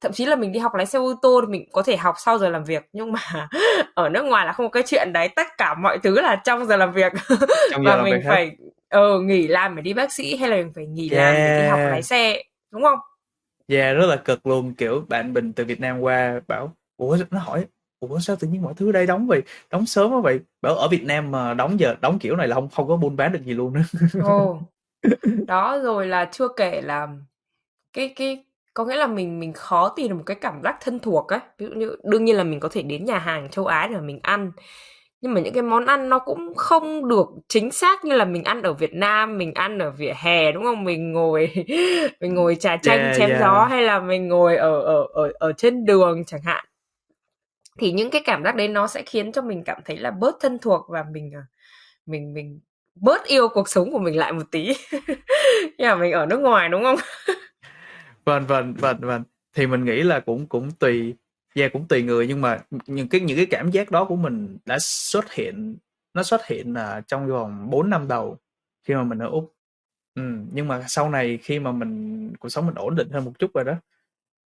thậm chí là mình đi học lái xe ô tô thì mình có thể học sau giờ làm việc nhưng mà [LAUGHS] ở nước ngoài là không có cái chuyện đấy tất cả mọi thứ là trong giờ làm việc [LAUGHS] trong và mình phải ờ nghỉ làm để đi bác sĩ hay là mình phải nghỉ yeah. làm để đi học lái xe đúng không? Yeah, rất là cực luôn kiểu bạn bình từ Việt Nam qua bảo ủa nó hỏi ủa sao tự nhiên mọi thứ đây đóng vậy đóng sớm quá vậy bảo ở Việt Nam mà đóng giờ đóng kiểu này là không không có buôn bán được gì luôn nữa Ồ. [LAUGHS] đó rồi là chưa kể là cái cái có nghĩa là mình mình khó tìm được một cái cảm giác thân thuộc á. Ví dụ như đương nhiên là mình có thể đến nhà hàng châu Á để mà mình ăn. Nhưng mà những cái món ăn nó cũng không được chính xác như là mình ăn ở Việt Nam mình ăn ở vỉa hè đúng không? Mình ngồi [LAUGHS] mình ngồi trà chanh yeah, chém yeah. gió hay là mình ngồi ở ở ở ở trên đường chẳng hạn. Thì những cái cảm giác đấy nó sẽ khiến cho mình cảm thấy là bớt thân thuộc và mình à, mình mình bớt yêu cuộc sống của mình lại một tí. [LAUGHS] Mà mình ở nước ngoài đúng không [LAUGHS] vâng vâng vâng vâng. Thì mình nghĩ là cũng cũng tùy yeah, cũng tùy người nhưng mà những cái những cái cảm giác đó của mình đã xuất hiện nó xuất hiện là trong vòng 4 năm đầu khi mà mình ở úc. Ừ, nhưng mà sau này khi mà mình cuộc sống mình ổn định hơn một chút rồi đó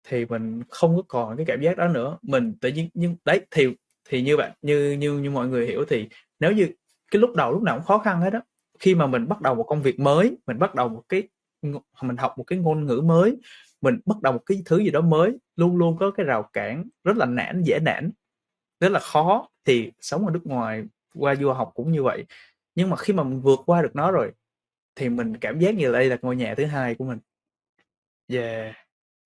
thì mình không có còn cái cảm giác đó nữa. Mình tự nhiên nhưng đấy thì thì như bạn như như như mọi người hiểu thì nếu như cái lúc đầu lúc nào cũng khó khăn hết đó khi mà mình bắt đầu một công việc mới mình bắt đầu một cái mình học một cái ngôn ngữ mới, mình bắt đầu một cái thứ gì đó mới, luôn luôn có cái rào cản rất là nản, dễ nản, rất là khó. Thì sống ở nước ngoài qua du học cũng như vậy. Nhưng mà khi mà mình vượt qua được nó rồi, thì mình cảm giác như đây là ngôi nhà thứ hai của mình. Yeah.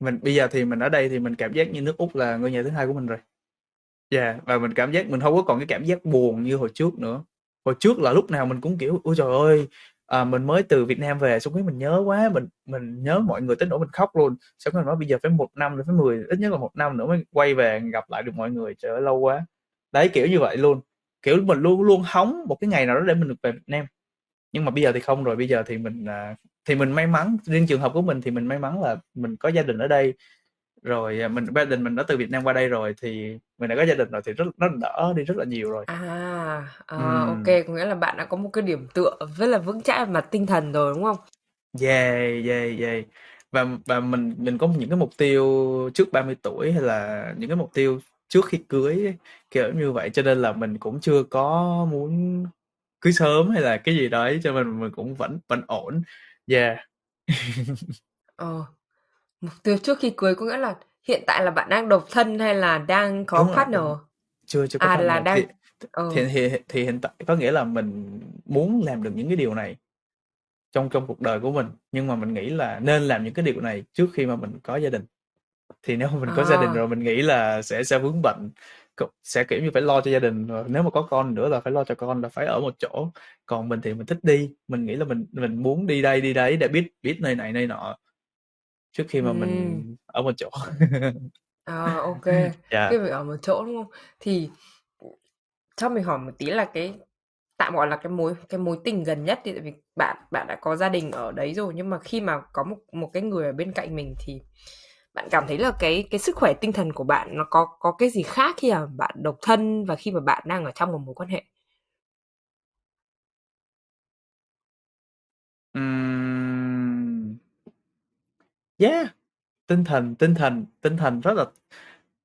Mình, bây giờ thì mình ở đây thì mình cảm giác như nước úc là ngôi nhà thứ hai của mình rồi. Yeah, và mình cảm giác mình không có còn cái cảm giác buồn như hồi trước nữa. Hồi trước là lúc nào mình cũng kiểu, ôi trời ơi à, mình mới từ Việt Nam về xong cái mình nhớ quá mình mình nhớ mọi người tới nỗi mình khóc luôn. Xong rồi nói bây giờ phải một năm rồi phải mười ít nhất là một năm nữa mới quay về gặp lại được mọi người trời ơi lâu quá. Đấy kiểu như vậy luôn. Kiểu mình luôn luôn hóng một cái ngày nào đó để mình được về Việt Nam. Nhưng mà bây giờ thì không rồi bây giờ thì mình à, thì mình may mắn riêng trường hợp của mình thì mình may mắn là mình có gia đình ở đây. Rồi à, mình gia đình mình đã từ Việt Nam qua đây rồi thì mình đã có gia đình rồi thì rất nó đỡ đi rất là nhiều rồi À, ờ, Ừm. ok, có nghĩa là bạn đã có một cái điểm tựa rất là vững chãi về mặt tinh thần rồi đúng không? Yeah, yeah, yeah. Và và mình mình có những cái mục tiêu trước 30 tuổi hay là những cái mục tiêu trước khi cưới ấy, kiểu như vậy cho nên là mình cũng chưa có muốn cưới sớm hay là cái gì đấy cho nên mình cũng vẫn vẫn ổn. Yeah. [LAUGHS] Ờ, mục tiêu trước khi cưới có nghĩa là hiện tại là bạn đang độc thân hay là đang có Đúng rồi, partner? rồi. Chưa chưa có À là partner đang thì ờ. thì thì thì hiện tại có nghĩa là mình muốn làm được những cái điều này trong trong cuộc đời của mình nhưng mà mình nghĩ là nên làm những cái điều này trước khi mà mình có gia đình. Thì nếu mà mình có gia đình à, rồi mình nghĩ là sẽ sẽ vướng bận sẽ kiểu như phải lo cho gia đình rồi. Nếu mà có con nữa là phải lo cho con là phải ở một chỗ. Còn mình thì mình thích đi. Mình nghĩ là mình mình muốn đi đây đi đấy để biết biết nơi này nơi nọ trước khi mà mình ừm, ở một chỗ [LAUGHS] à, ok, dạ cái việc ở một chỗ đúng không? Thì cho mình hỏi một tí là cái tạm gọi là cái mối cái mối tình gần nhất thì tại vì bạn bạn đã có gia đình ở đấy rồi nhưng mà khi mà có một một cái người ở bên cạnh mình thì bạn cảm thấy là cái cái sức khỏe tinh thần của bạn nó có có cái gì khác khi mà bạn độc thân và khi mà bạn đang ở trong một mối quan hệ? Ừm, yeah tinh thần tinh thần tinh thần rất là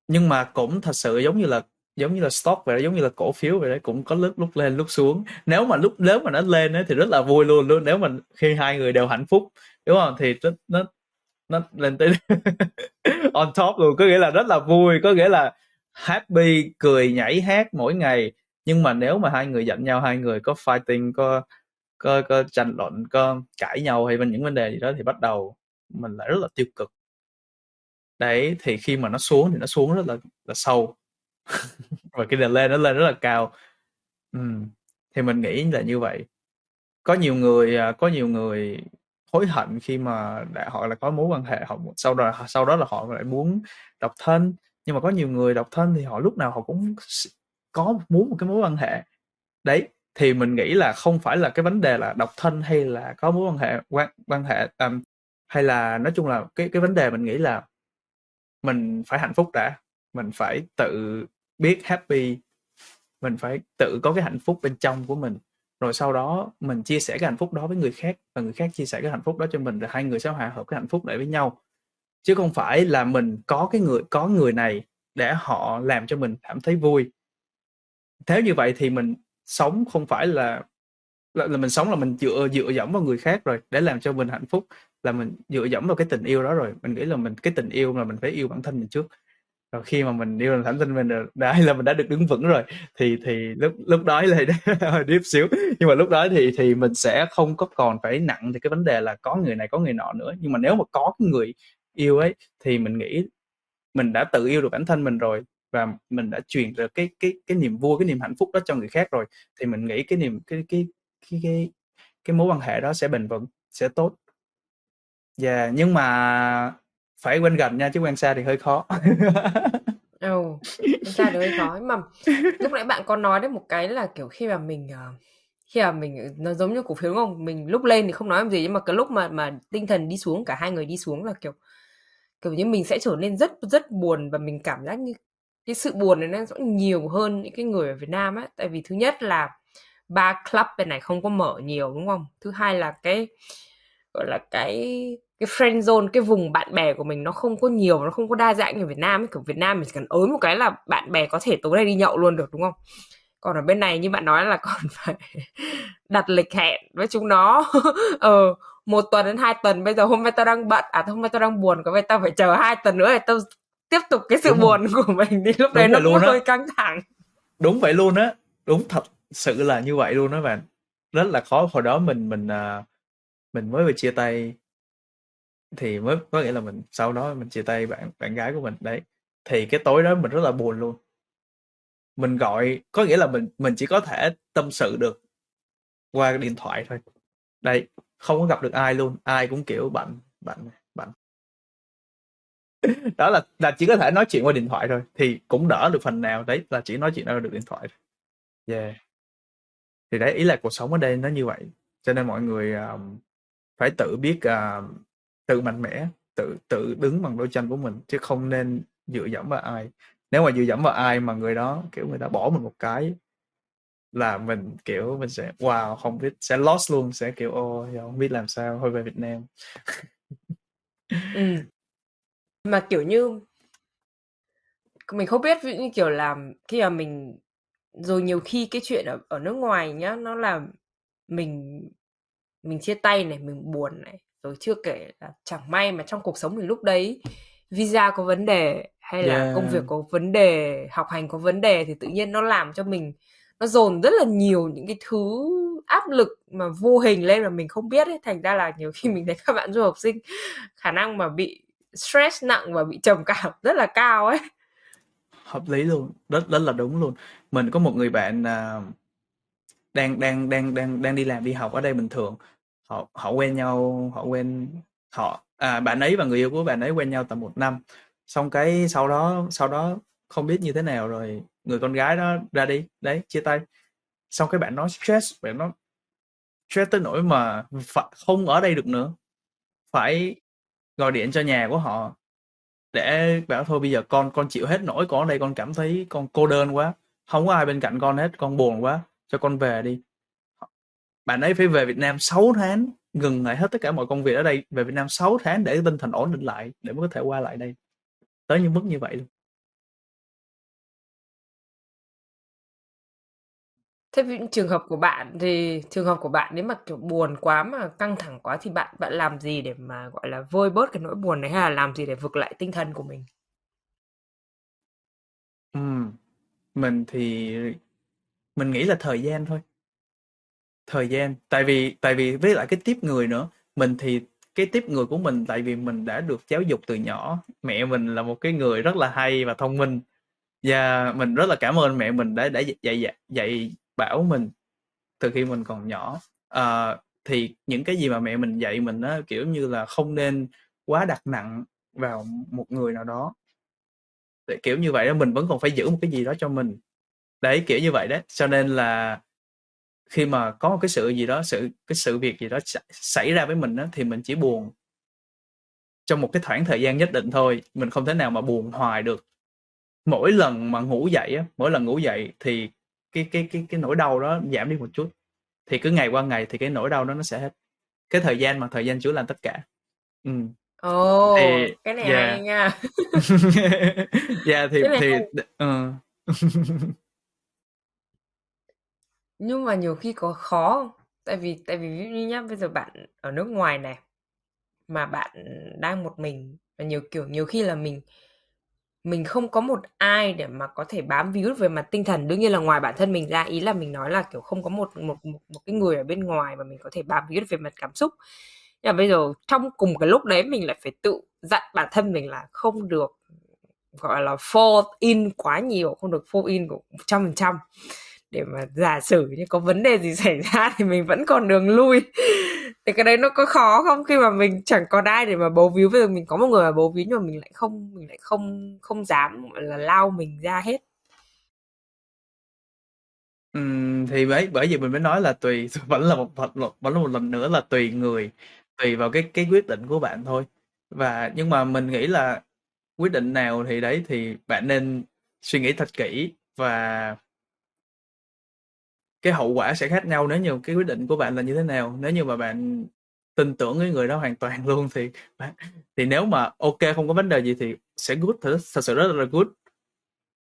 nhưng mà cũng thật sự giống như là giống như là stock vậy đó, giống như là cổ phiếu vậy đấy cũng có lúc lúc lên lúc xuống. Nếu mà lúc nếu mà nó lên ấy, thì rất là vui luôn luôn nếu mà khi hai người đều hạnh phúc đúng không? Thì nó nó nó lên tới [LAUGHS] on top luôn có nghĩa là rất là vui có nghĩa là happy cười nhảy hát mỗi ngày. Nhưng mà nếu mà hai người giận nhau hai người có fighting có có có tranh luận có cãi nhau hay bên những vấn đề gì đó thì bắt đầu mình lại rất là tiêu cực. Đấy thì khi mà nó xuống thì nó xuống rất là là sâu. [LAUGHS] Và cái đèn lên nó lên rất là cao. Ừ. thì mình nghĩ là như vậy. Có nhiều người à, có nhiều người hối hận khi mà đã họ là có mối quan hệ họ sau đó sau đó là họ lại muốn độc thân. Nhưng mà có nhiều người độc thân thì họ lúc nào họ cũng có muốn một cái mối quan hệ. Đấy thì mình nghĩ là không phải là cái vấn đề là độc thân hay là có mối quan hệ quan quan hệ um, hay là nói chung là cái cái vấn đề mình nghĩ là mình phải hạnh phúc đã mình phải tự biết happy mình phải tự có cái hạnh phúc bên trong của mình. Rồi sau đó mình chia sẻ cái hạnh phúc đó với người khác và người khác chia sẻ cái hạnh phúc đó cho mình rồi hai người sẽ hòa hợp cái hạnh phúc lại với nhau. Chứ không phải là mình có cái người có người này để họ làm cho mình cảm thấy vui. Thế như vậy thì mình sống không phải là là, là mình sống là mình dựa dựa dẫm vào người khác rồi để làm cho mình hạnh phúc là mình dựa dẫm vào cái tình yêu đó rồi. Mình nghĩ là mình, cái tình yêu là mình phải yêu bản thân mình trước. Rồi khi mà mình yêu bản thân mình rồi, đã [LAUGHS] là mình đã được đứng vững rồi, thì thì lúc lúc đó là [LAUGHS] hơi deep xíu. Nhưng mà lúc đó thì thì mình sẽ không có còn phải nặng thì cái vấn đề là có người này, có người nọ nữa. Nhưng mà nếu mà có cái người yêu ấy, thì mình nghĩ mình đã tự yêu được bản thân mình rồi và mình đã truyền được cái cái cái niềm vui, cái niềm hạnh phúc đó cho người khác rồi, thì mình nghĩ cái niềm, cái cái cái cái cái mối quan hệ đó sẽ bền vững, sẽ tốt yeah, nhưng mà phải quen gần nha chứ quen xa thì hơi khó. [LAUGHS] Ừ, quen xa thì hơi khó. Nhưng mà lúc nãy bạn có nói đến một cái là kiểu khi mà mình ờ, khi mà mình ừ, nó giống như cổ phiếu đúng không? Mình lúc lên thì không nói làm gì nhưng mà cái lúc mà mà tinh thần đi xuống cả hai người đi xuống là kiểu kiểu như mình sẽ trở nên rất rất buồn và mình cảm giác như cái sự buồn này nó sẽ nhiều hơn những cái người ở Việt Nam á. Tại vì thứ nhất là ba club bên này không có mở nhiều đúng không? Thứ hai là cái gọi là cái cái friend zone cái vùng bạn bè của mình nó không có nhiều nó không có đa dạng như Việt Nam ấy. kiểu Việt Nam mình chỉ cần ới một cái là bạn bè có thể tối nay đi nhậu luôn được đúng không? Còn ở bên này như bạn nói là [LAUGHS] còn phải đặt lịch hẹn với chúng nó. [LAUGHS] Ờ một tuần đến hai tuần bây giờ hôm nay tao đang bận à hôm nay tao đang buồn có vậy tao phải chờ hai tuần nữa để tao tiếp tục cái sự đúng buồn của mình đi. Lúc đấy nó luôn hơi căng thẳng. Đúng vậy luôn á. Đúng thật sự là như vậy luôn đó bạn. Rất là khó. Hồi đó mình mình à, mình mới vừa chia tay thì mới có nghĩa là mình sau đó mình chia tay bạn bạn gái của mình đấy thì cái tối đó mình rất là buồn luôn mình gọi có nghĩa là mình mình chỉ có thể tâm sự được qua điện thoại thôi. Đây, không có gặp được ai luôn, ai cũng kiểu bận, bận, bận. Đó là là chỉ có thể nói chuyện qua điện thoại thôi, thì cũng đỡ được phần nào, đấy, là chỉ nói chuyện qua được điện thoại thôi. Yeah. Thì đấy, ý là cuộc sống ở đây nó như vậy, cho nên mọi người, ờm, phải tự biết, à, tự mạnh mẽ, tự tự đứng bằng đôi chân của mình, chứ không nên dựa dẫm vào ai. Nếu mà dựa dẫm vào ai mà người đó, kiểu, người ta bỏ mình một cái là mình, kiểu, mình sẽ wow, không biết sẽ lost luôn, sẽ, kiểu, ô không biết làm sao, thôi về Việt Nam. ừ. Mà, kiểu như mình không biết, ví dụ như, kiểu là, khi mà mình rồi nhiều khi cái chuyện ở ở nước ngoài nhá, nó làm mình mình chia tay này, mình buồn này, rồi chưa kể là chẳng may mà trong cuộc sống mình lúc đấy visa có vấn đề, hay là công việc Yeah. có vấn đề, học hành có vấn đề thì tự nhiên nó làm cho mình nó dồn rất là nhiều những cái thứ áp lực mà vô hình lên mà mình không biết ấy. Thành ra là nhiều khi mình thấy các bạn du học sinh khả năng mà bị stress nặng và bị trầm cảm rất là cao ấy. Hợp lý luôn, rất rất là đúng luôn. Mình có một người bạn, à, đang đang đang đang đang đi làm, đi học ở đây bình thường. Họ họ quen nhau, họ quen họ à, bạn ấy và người yêu của bạn ấy quen nhau tầm một năm. Xong cái sau đó sau đó không biết như thế nào rồi người con gái đó ra đi, đấy, chia tay. Xong cái bạn nó stress, bạn nó stress tới nỗi mà phải không ở đây được nữa. Phải gọi điện cho nhà của họ để bảo thôi bây giờ con con chịu hết nổi, con ở đây con cảm thấy con cô đơn quá, không có ai bên cạnh con hết, con buồn quá, cho con về đi. Bạn ấy phải về Việt Nam 6 tháng, ngừng lại hết tất cả mọi công việc ở đây, về Việt Nam 6 tháng để tinh thần ổn định lại, để mới có thể qua lại đây. Tới những mức như vậy luôn. Thế ví trường hợp của bạn thì trường hợp của bạn nếu mà, kiểu, buồn quá mà căng thẳng quá thì bạn bạn làm gì để mà, gọi là, vơi bớt cái nỗi buồn đấy, hay là làm gì để vực lại tinh thần của mình? Ừm, mình thì mình nghĩ là thời gian thôi. Thời gian, tại vì tại vì với lại cái tiếp người nữa, mình thì cái tiếp người của mình tại vì mình đã được giáo dục từ nhỏ, mẹ mình là một cái người rất là hay và thông minh. Và mình rất là cảm ơn mẹ mình đã đã dạy dạy dạy bảo mình từ khi mình còn nhỏ. Ờ, thì những cái gì mà mẹ mình dạy mình á, kiểu như là, không nên quá đặt nặng vào một người nào đó. Để kiểu như vậy đó, mình vẫn còn phải giữ một cái gì đó cho mình. Đấy, kiểu như vậy đấy, cho nên là khi mà có một cái sự gì đó, sự cái sự việc gì đó xảy ra với mình á, thì mình chỉ buồn trong một cái khoảng thời gian nhất định thôi, mình không thể nào mà buồn hoài được. Mỗi lần mà ngủ dậy á, mỗi lần ngủ dậy thì cái cái cái cái nỗi đau đó giảm đi một chút, thì cứ ngày qua ngày thì cái nỗi đau đó nó sẽ hết. Cái thời gian mà, thời gian chữa lành tất cả. Ừm. Ồ, Thì cái này yeah. hay nha. Yeah, [LAUGHS] thì Cái này thì hay. [LAUGHS] Nhưng mà nhiều khi có khó không? Tại vì tại vì ví dụ như nhá, bây giờ bạn ở nước ngoài này, mà bạn đang một mình và nhiều kiểu nhiều khi là mình mình không có một ai để mà có thể bám víu về mặt tinh thần. Đương nhiên là ngoài bản thân mình ra, ý là mình nói là, kiểu, không có một một một một cái người ở bên ngoài mà mình có thể bám víu về mặt cảm xúc. Nhưng mà bây giờ trong cùng cái lúc đấy mình lại phải tự dặn bản thân mình là không được, gọi là, fall in quá nhiều, không được fall in của 100% để mà giả sử như có vấn đề gì xảy ra thì mình vẫn còn đường lui. Thì cái đấy nó có khó không? Khi mà mình chẳng còn ai để mà bấu víu, bây giờ mình có một người mà bấu víu nhưng mà mình lại không mình lại không không dám, gọi là, lao mình ra hết. Ừm, thì bởi bởi vì mình mới nói là tùy [LAUGHS] vẫn là một một vẫn là một lần nữa là tùy người, tùy vào cái cái quyết định của bạn thôi. Và nhưng mà mình nghĩ là quyết định nào thì đấy, thì bạn nên suy nghĩ thật kỹ và cái hậu quả sẽ khác nhau nếu như cái quyết định của bạn là như thế nào. Nếu như mà bạn tin tưởng cái người đó hoàn toàn luôn thì bạn thì nếu mà ok không có vấn đề gì thì sẽ good, thật thật sự rất là good.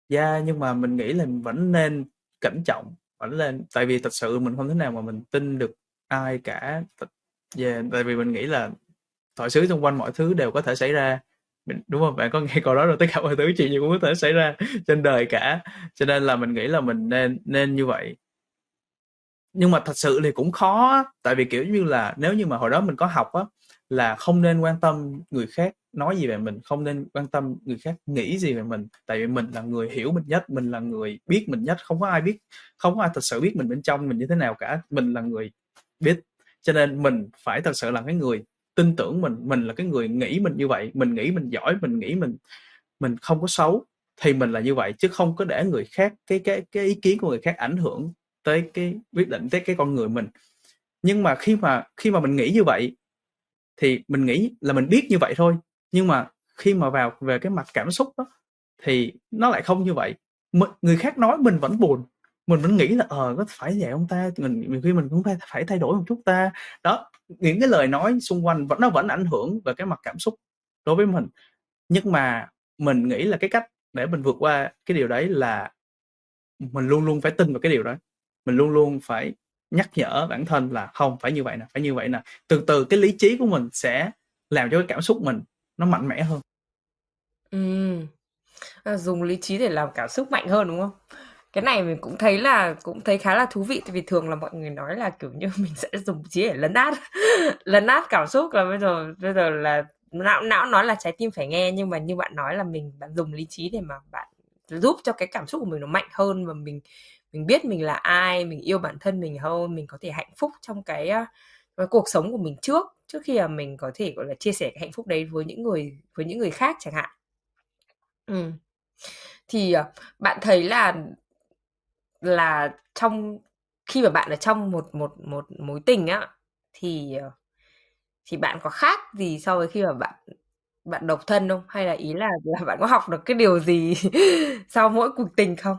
Yeah, nhưng mà mình nghĩ là mình vẫn nên cẩn trọng, vẫn lên tại vì thật sự mình không thể nào mà mình tin được ai cả. về yeah, dạ, tại vì mình nghĩ là thoại xứ xung quanh mọi thứ đều có thể xảy ra. Mình đúng không Bạn có nghe câu đó rồi, tất cả mọi thứ chuyện gì cũng có thể xảy ra trên đời cả, cho nên là mình nghĩ là mình nên nên như vậy. Nhưng mà thật sự thì cũng khó tại vì, kiểu như là, nếu như mà hồi đó mình có học á, là không nên quan tâm người khác nói gì về mình không nên quan tâm người khác nghĩ gì về mình. Tại vì mình là người hiểu mình nhất mình là người biết mình nhất không có ai biết không có ai thật sự biết mình bên trong mình như thế nào cả. Mình là người biết. Cho nên mình phải thật sự là cái người tin tưởng mình mình là cái người nghĩ mình như vậy mình nghĩ mình giỏi mình nghĩ mình mình không có xấu thì mình là như vậy chứ không có để người khác cái cái cái ý kiến của người khác ảnh hưởng tới cái quyết định tới cái con người mình. Nhưng mà khi mà khi mà mình nghĩ như vậy, thì mình nghĩ là mình biết như vậy thôi. Nhưng mà khi mà vào, về cái mặt cảm xúc đó, thì nó lại không như vậy. Người khác nói mình vẫn buồn. Mình vẫn nghĩ là ờ có phải vậy không ta? Mình, nhiều khi mình cũng phải phải thay đổi một chút ta. Đó, những cái lời nói xung quanh vẫn, nó vẫn ảnh hưởng về cái mặt cảm xúc đối với mình. Nhưng mà mình nghĩ là cái cách để mình vượt qua cái điều đấy là mình luôn luôn phải tin vào cái điều đó mình luôn luôn phải nhắc nhở bản thân là không phải như vậy nè phải như vậy nè. Từ từ cái lý trí của mình sẽ làm cho cái cảm xúc mình nó mạnh mẽ hơn. Ừ. à, dùng lý trí để làm cảm xúc mạnh hơn đúng không? Cái này mình cũng thấy là cũng thấy khá là thú vị vì thường là mọi người nói là kiểu như [LAUGHS] mình sẽ dùng trí để lấn át [LAUGHS] lấn át cảm xúc là bây giờ bây giờ là não não nói là trái tim phải nghe nhưng mà như bạn nói là mình bạn dùng lý trí để mà bạn giúp cho cái cảm xúc của mình nó mạnh hơn và mình mình biết mình là ai mình yêu bản thân mình hơn mình có thể hạnh phúc trong cái, ờ, cái cuộc sống của mình trước trước khi mà mình có thể gọi là chia sẻ cái hạnh phúc đấy với những người với những người khác chẳng hạn. Ừ. thì ờ, bạn thấy là là trong khi mà bạn ở trong một một một mối tình á thì ờ, thì bạn có khác gì so với khi mà bạn bạn độc thân không? Hay là ý là là bạn có học được cái điều gì [LAUGHS] sau mỗi cuộc tình không?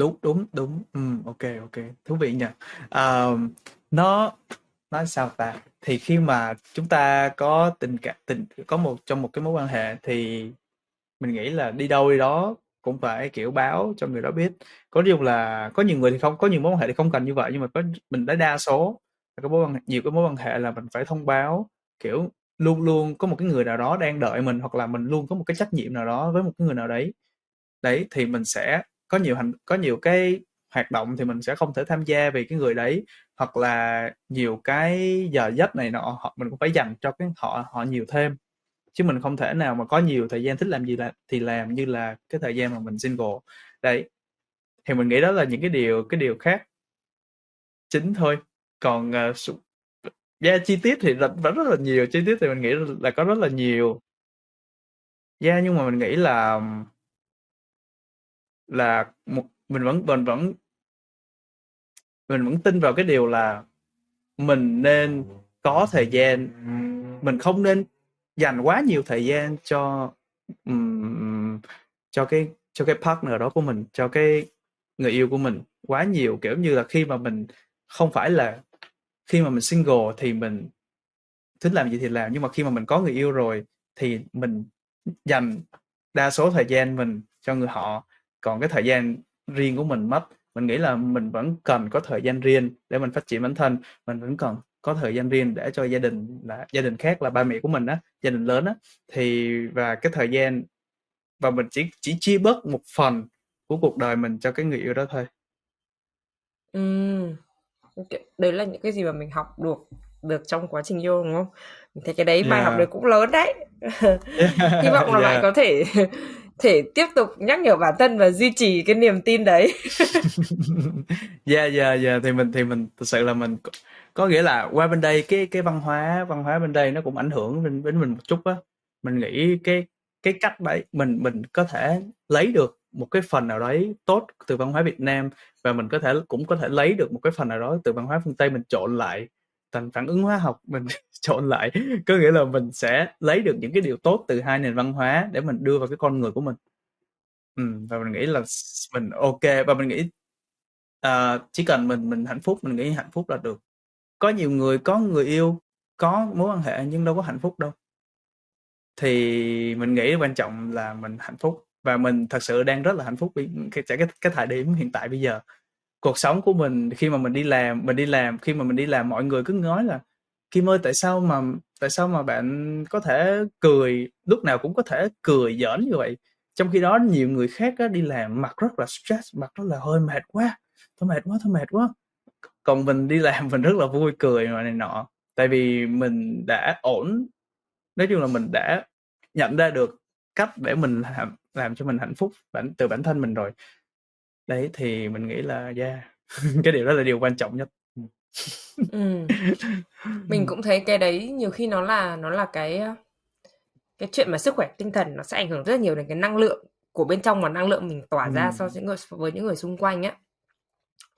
Đúng đúng đúng. Ừ, ok ok. Thú vị nhỉ. À, nó nói sao ta? Thì khi mà chúng ta có tình cảm tình có một trong một cái mối quan hệ thì mình nghĩ là đi đâu đi đó cũng phải kiểu báo cho người đó biết. Có điều là có nhiều người thì không có nhiều mối quan hệ thì không cần như vậy nhưng mà có mình đã đa số có mối quan nhiều cái mối quan hệ là mình phải thông báo kiểu luôn luôn có một cái người nào đó đang đợi mình hoặc là mình luôn có một cái trách nhiệm nào đó với một cái người nào đấy. Đấy thì mình sẽ có nhiều hành có nhiều cái hoạt động thì mình sẽ không thể tham gia vì cái người đấy hoặc là nhiều cái giờ giấc này nọ họ mình cũng phải dành cho cái họ họ nhiều thêm. Chứ mình không thể nào mà có nhiều thời gian thích làm gì là thì làm như là cái thời gian mà mình single. Đấy. Thì mình nghĩ đó là những cái điều cái điều khác chính thôi. Còn uh, yeah, chi tiết thì vẫn rất là nhiều. Chi tiết thì mình nghĩ là có rất là nhiều. Yeah, nhưng mà mình nghĩ là là một mình vẫn mình vẫn mình vẫn tin vào cái điều là mình nên có thời gian. Mình không nên dành quá nhiều thời gian cho um, cho cái cho cái partner đó của mình cho cái người yêu của mình quá nhiều. Kiểu như là khi mà mình không phải là khi mà mình single thì mình thích làm gì thì làm nhưng mà khi mà mình có người yêu rồi thì mình dành đa số thời gian mình cho người họ còn cái thời gian riêng của mình mất mình nghĩ là mình vẫn cần có thời gian riêng để mình phát triển bản thân. Mình vẫn cần có thời gian riêng để cho gia đình là gia đình khác là ba mẹ của mình á gia đình lớn á. Thì và cái thời gian và mình chỉ chỉ chia bớt một phần của cuộc đời mình cho cái người yêu đó thôi. Ừm, đấy là những cái gì mà mình học được được trong quá trình yêu đúng không? Mình thấy cái đấy bài học đấy cũng lớn đấy. [LAUGHS] Hy vọng là [LAUGHS] bạn có thể thể tiếp tục nhắc nhở bản thân và duy trì cái niềm tin đấy. Dạ dạ dạ thì mình thì mình thực sự là mình có nghĩa là qua bên đây cái cái văn hóa văn hóa bên đây nó cũng ảnh hưởng đến đến mình một chút á. Mình nghĩ cái cái cách đấy mình mình có thể lấy được một cái phần nào đấy tốt từ văn hóa Việt Nam và mình có thể, cũng có thể lấy được một cái phần nào đó từ văn hóa phương Tây mình trộn lại thành phản ứng hóa học mình [LAUGHS] trộn lại. Có nghĩa là mình sẽ lấy được những cái điều tốt từ hai nền văn hóa để mình đưa vào cái con người của mình. Ừ, và mình nghĩ là mình ok và mình nghĩ uh, chỉ cần mình mình hạnh phúc mình nghĩ hạnh phúc là được. Có nhiều người có người yêu có mối quan hệ nhưng đâu có hạnh phúc đâu. Thì mình nghĩ quan trọng là mình hạnh phúc và mình thật sự đang rất là hạnh phúc cái cái cái thời điểm hiện tại bây giờ cuộc sống của mình khi mà mình đi làm mình đi làm khi mà mình đi làm mọi người cứ nói là Kim ơi tại sao mà tại sao mà bạn có thể cười? Lúc nào cũng có thể cười giỡn như vậy. Trong khi đó nhiều người khác á, đi làm mặt rất là stress mặt rất là hơi mệt quá thôi mệt quá thôi mệt quá. Còn mình đi làm [LAUGHS] mình rất là vui cười mà này nọ. Tại vì mình đã ổn nói chung là mình đã nhận ra được cách để mình làm, làm cho mình hạnh phúc bản từ bản thân mình rồi đấy thì mình nghĩ là yeah [LAUGHS] cái điều đó là điều quan trọng nhất. Ừ. mình [LAUGHS] cũng thấy cái đấy nhiều khi nó là nó là cái cái chuyện mà sức khỏe tinh thần nó sẽ ảnh hưởng rất nhiều đến cái năng lượng của bên trong và năng lượng mình tỏa ra so với những người với những người xung quanh á.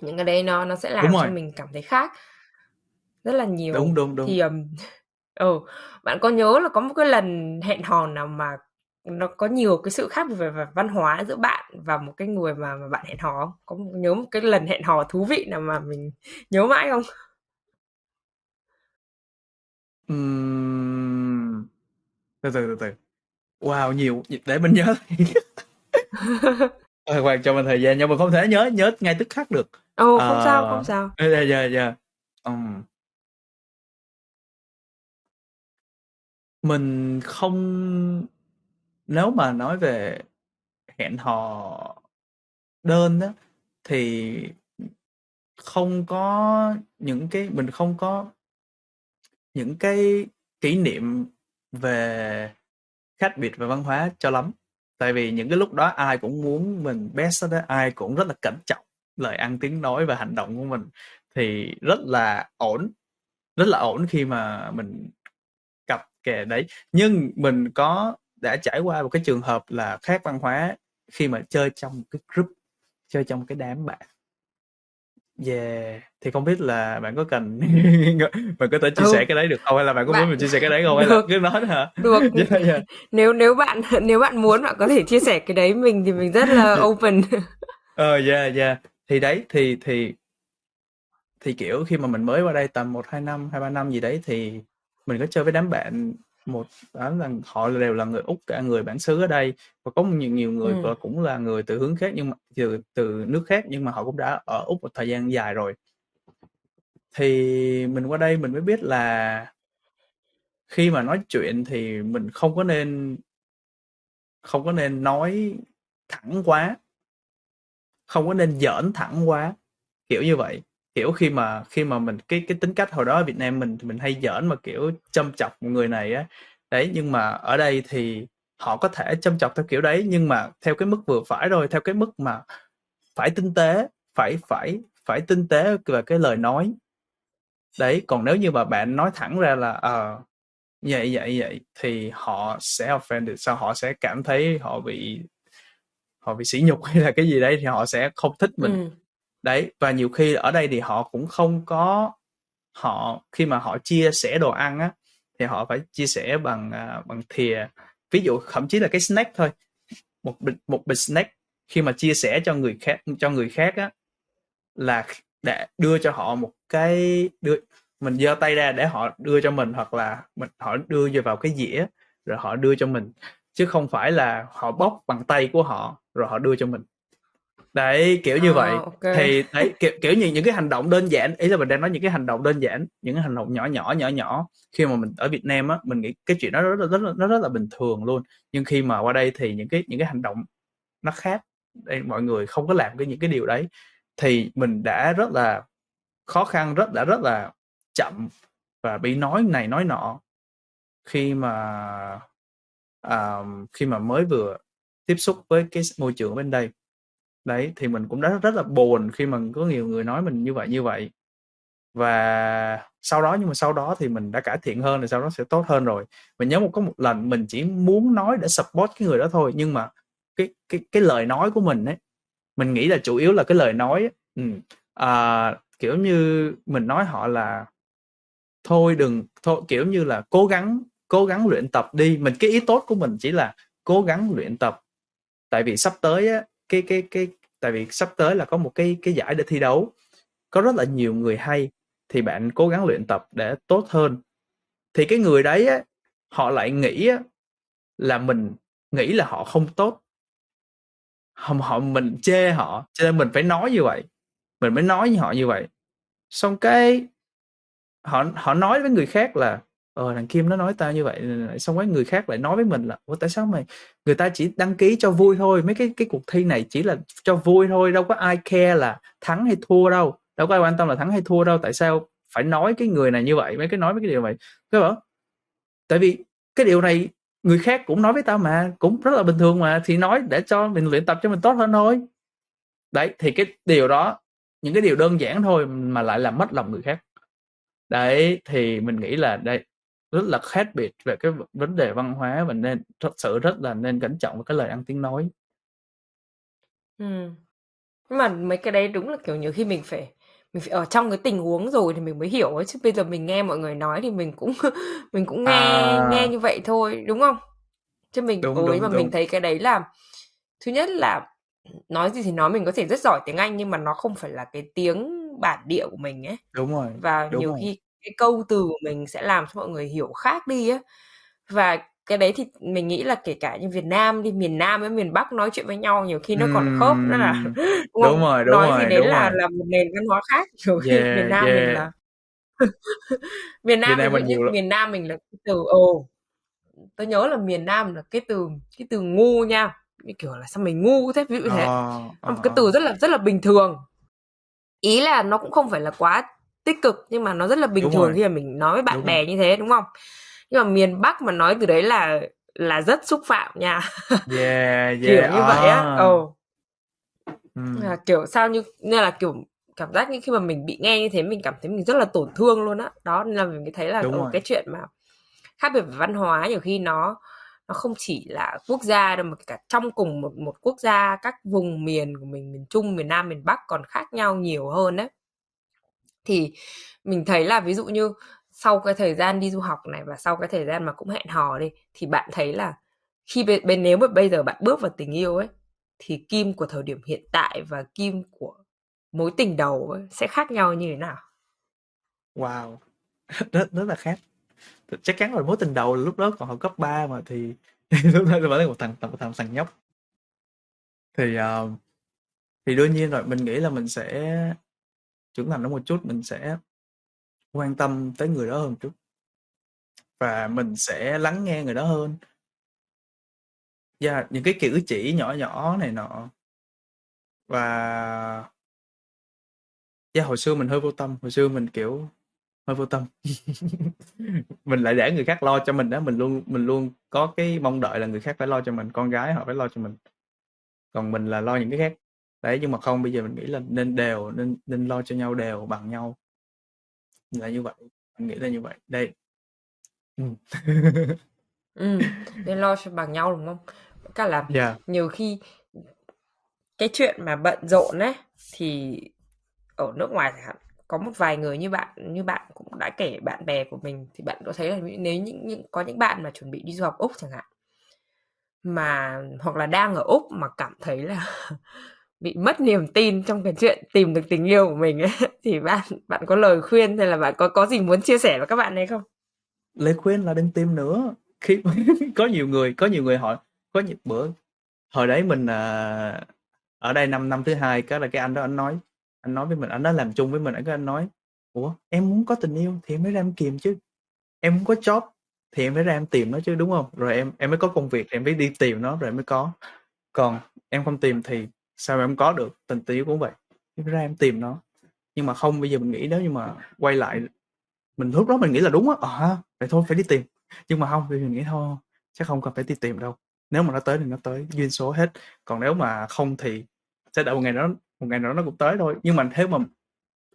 Những cái đấy nó nó sẽ làm cho mình cảm thấy khác rất là nhiều. Đúng đúng đúng. Thì um, [LAUGHS] ừ bạn có nhớ là có một cái lần hẹn hò nào mà nó có nhiều cái sự khác về, về văn hóa giữa bạn và một cái người mà mà bạn hẹn hò không? Có nhớ một cái lần hẹn hò thú vị nào mà mình nhớ mãi không? Ừm. Từ từ từ từ. Wow, nhiều để mình nhớ. Ờ, [LAUGHS] Hoàng cho mình thời gian nhưng mà không thể nhớ nhớ ngay tức khắc được. Ồ, không sao, không sao. Ờ, dạ dạ dạ. Ừm. Mình không nếu mà nói về hẹn hò đơn á thì không có những cái mình không có những cái kỷ niệm về khác biệt về văn hóa cho lắm. Tại vì những cái lúc đó ai cũng muốn mình best đó, ai cũng rất là cẩn trọng lời ăn tiếng nói và hành động của mình thì rất là ổn, rất là ổn khi mà mình cặp kè đấy. Nhưng mình có đã trải qua một cái trường hợp là khác văn hóa khi mà chơi trong một cái group, chơi trong cái đám bạn. Yeah, thì không biết là bạn có cần [LAUGHS] bạn có thể chia Ừ. sẻ cái đấy được không? Hay là bạn có muốn Bạn mình chia sẻ cái đấy không? [LAUGHS] Hay là được, cứ nói hả? được. [LAUGHS] Yeah, yeah. Nếu nếu bạn nếu bạn muốn bạn có thể chia sẻ cái đấy mình thì mình rất là open. Ờ, yeah, yeah. Thì đấy, thì thì thì kiểu khi mà mình mới qua đây tầm 1 2 năm, 2 3 năm gì đấy thì mình có chơi với đám bạn một đám là họ đều là người Úc cả, người bản xứ ở đây và có nhiều nhiều người và cũng là người từ hướng khác nhưng mà từ từ nước khác nhưng mà họ cũng đã ở Úc một thời gian dài rồi. Thì mình qua đây mình mới biết là khi mà nói chuyện thì mình không có nên không có nên nói thẳng quá. Không có nên giỡn thẳng quá, kiểu như vậy. Kiểu khi mà khi mà mình cái cái tính cách hồi đó ở Việt Nam mình thì mình hay giỡn mà, kiểu, châm chọc một người này á. Đấy, nhưng mà ở đây thì họ có thể châm chọc theo kiểu đấy, nhưng mà theo cái mức vừa phải thôi, theo cái mức mà phải tinh tế, phải phải phải tinh tế về cái lời nói. Đấy, còn nếu như mà bạn nói thẳng ra là, ờ, vậy, vậy, vậy thì họ sẽ offended, sao họ sẽ cảm thấy họ bị họ bị sỉ nhục [LAUGHS] hay là cái gì đấy thì họ sẽ không thích mình. Ừm. Đấy, và nhiều khi ở đây thì họ cũng không có họ khi mà họ chia sẻ đồ ăn á, thì họ phải chia sẻ bằng, uh, bằng thìa. Ví dụ thậm chí là cái snack thôi, một bịch một bịch snack khi mà chia sẻ cho người khác cho người khác á, là để đưa cho họ một cái đưa mình giơ tay ra để họ đưa cho mình hoặc là mình họ đưa vào cái dĩa rồi họ đưa cho mình, chứ không phải là họ bóc bằng tay của họ rồi họ đưa cho mình. Đấy, kiểu như vậy. À, ô kê. Thì đấy, kiểu kiểu như những cái hành động đơn giản, ý là mình đang nói những cái hành động đơn giản, những cái hành động nhỏ nhỏ, nhỏ nhỏ khi mà mình ở Việt Nam á, mình nghĩ cái chuyện đó rất là rất nó rất là bình thường luôn. Nhưng khi mà qua đây thì những cái những cái hành động nó khác, đây mọi người không có làm cái những cái điều đấy, thì mình đã rất là khó khăn, rất đã rất là chậm và bị nói này nói nọ khi mà, à, khi mà mới vừa tiếp xúc với cái môi trường bên đây. Đấy, thì mình cũng đã rất là buồn khi mà có nhiều người nói mình như vậy, như vậy. Và sau đó nhưng mà sau đó thì mình đã cải thiện hơn, rồi sau đó sẽ tốt hơn rồi. Mình nhớ một có một lần mình chỉ muốn nói để support cái người đó thôi, nhưng mà cái cái cái lời nói của mình ấy, mình nghĩ là chủ yếu là cái lời nói á, à, kiểu như, mình nói họ là "Thôi đừng thôi" kiểu như là "Cố gắng cố gắng luyện tập đi." Mình cái ý tốt của mình chỉ là cố gắng luyện tập. Tại vì sắp tới á, cái cái cái tại vì sắp tới là có một cái cái giải để thi đấu, có rất là nhiều người hay, thì bạn cố gắng luyện tập để tốt hơn. Thì cái người đấy á, họ lại nghĩ á, là mình nghĩ là họ không tốt. họ họ mình chê họ, cho nên mình phải nói như vậy, mình mới nói với họ như vậy. Xong cái họ họ nói với người khác là "Ờ, thằng Kim nó nói tao như vậy. Ờ, xong cái người khác lại nói với mình là "Ủa, tại sao mày người ta chỉ đăng ký cho vui thôi, mấy cái cái cuộc thi này chỉ là cho vui thôi, đâu có ai care là thắng hay thua đâu." đâu có ai quan tâm là thắng hay thua đâu tại sao phải nói cái người này như vậy mấy cái nói mấy cái điều này cái bảo tại vì cái điều này người khác cũng nói với tao mà cũng rất là bình thường mà thì nói để cho mình luyện tập cho mình tốt hơn thôi đấy thì cái điều đó những cái điều đơn giản thôi mà lại làm mất lòng người khác đấy thì mình nghĩ là đây rất là khác biệt về cái vấn đề văn hóa và nên thật sự rất là nên cẩn trọng với cái lời ăn tiếng nói Ừm. Nhưng mà mấy cái đấy đúng là, kiểu, nhiều khi mình phải mình phải ở trong cái tình huống rồi thì mình mới hiểu ấy, chứ bây giờ mình nghe mọi người nói thì mình cũng [LAUGHS] mình cũng nghe nghe À. như vậy thôi, đúng không? Chứ mình Đúng, nhưng đúng, mà mình đúng. thấy cái đấy là thứ nhất là nói gì thì nói mình có thể rất giỏi tiếng Anh nhưng mà nó không phải là cái tiếng bản địa của mình ấy. Đúng rồi, Và đúng nhiều rồi. khi cái câu từ của mình sẽ làm cho mọi người hiểu khác đi á. Và cái đấy thì mình nghĩ là kể cả như Việt Nam đi, miền Nam với miền Bắc nói chuyện với nhau nhiều khi nó còn khớp nữa là [LAUGHS] đúng Đúng không? rồi, đúng Nói gì rồi, đúng là rồi. là một nền văn hóa khác, [LAUGHS] nhiều khi miền Yeah, Nam mình yeah. là [LAUGHS] miền Việt Nam mình Nam mình dụ như nhiều lắm. miền Nam mình là cái từ ồ, tớ nhớ là miền Nam là cái từ cái từ ngu nha, như kiểu là "Sao mày ngu thế?" Ví dụ như thế. Ờ, Nó ờ, một cái ờ. từ rất là rất là bình thường. Ý là nó cũng không phải là quá tích cực nhưng mà nó rất là bình Đúng thường rồi. khi mà mình nói với bạn Đúng rồi. bè như thế, đúng không? Nhưng mà miền Bắc mà nói từ đấy là là rất xúc phạm nha. Yeah, [LAUGHS] Kiểu yeah, như vậy á, à. ừ. Ừm. Là, kiểu, sao như nên là, kiểu, cảm giác như khi mà mình bị nghe như thế mình cảm thấy mình rất là tổn thương luôn á. Đó, nên là mình mới thấy là, Đúng ừ, rồi. cái chuyện mà khác biệt về văn hóa nhiều khi nó nó không chỉ là quốc gia đâu mà cả trong cùng một một quốc gia, các vùng miền của mình, miền Trung, miền Nam, miền Bắc còn khác nhau nhiều hơn á. Thì mình thấy là ví dụ như sau cái thời gian đi du học này và sau cái thời gian mà cũng hẹn hò đi, thì bạn thấy là khi bên bên nếu mà bây giờ bạn bước vào tình yêu ấy, thì Kim của thời điểm hiện tại và Kim của mối tình đầu ấy sẽ khác nhau như thế nào? Wow! [LAUGHS] Rất rất là khác. Chắc chắn rồi, mối tình đầu lúc đó còn học cấp 3 mà thì [LAUGHS] lúc đó vẫn là một thằng một thằng thằng nhóc. Thì, uh, thì đương nhiên rồi, mình nghĩ là mình sẽ trưởng thành nó một chút, mình sẽ quan tâm tới người đó hơn một chút. Và mình sẽ lắng nghe người đó hơn. Yeah, những cái cử chỉ nhỏ nhỏ này nọ. Và yeah, hồi xưa mình hơi vô tâm, hồi xưa mình, kiểu, hơi vô tâm. [LAUGHS] Mình lại để người khác lo cho mình đó mình luôn mình luôn có cái mong đợi là người khác phải lo cho mình, con gái họ phải lo cho mình. Còn mình là lo những cái khác. Đấy, nhưng mà không, bây giờ mình nghĩ là nên đều, nên nên lo cho nhau đều bằng nhau. Là như vậy, mình nghĩ là như vậy. Đây. Ừm. [LAUGHS] Ừm, nên lo cho bằng nhau, đúng không? Cả là Yeah. nhiều khi cái chuyện mà bận rộn ấy, thì ở nước ngoài chẳng hạn, có một vài người như bạn như bạn cũng đã kể bạn bè của mình thì bạn có thấy là nếu những những có những bạn mà chuẩn bị đi du học Úc chẳng hạn mà hoặc là đang ở Úc mà cảm thấy là [LAUGHS] bị mất niềm tin trong cái chuyện tìm được tình yêu của mình ấy, [LAUGHS] thì bạn bạn có lời khuyên hay là bạn có có gì muốn chia sẻ với các bạn ấy không? Lời khuyên là đừng tìm nữa. [LAUGHS] Khi [LAUGHS] có nhiều người có nhiều người hỏi có nhiều bữa hồi đấy mình, à, ở đây năm năm thứ hai cái là cái anh đó anh nói anh nói với mình, anh đã làm chung với mình, cái anh nói: "Ủa, em muốn có tình yêu thì em mới ra em kìm chứ, em muốn có job thì em mới ra em tìm nó chứ, đúng không Rồi em em mới có công việc em mới đi tìm nó rồi em mới có. Còn em không tìm thì sao mà em có được? Tình tình yêu cũng vậy, em ra em tìm nó." Nhưng mà không, bây giờ mình nghĩ nếu như mà quay lại mình lúc đó mình nghĩ là đúng á, ờ vậy thôi phải đi tìm. Nhưng mà không bây giờ mình nghĩ thôi, chắc không cần phải đi tìm đâu, nếu mà nó tới thì nó tới, duyên số hết, còn nếu mà không thì sẽ đợi một ngày đó một ngày nào đó nó cũng tới thôi. Nhưng mà thế mà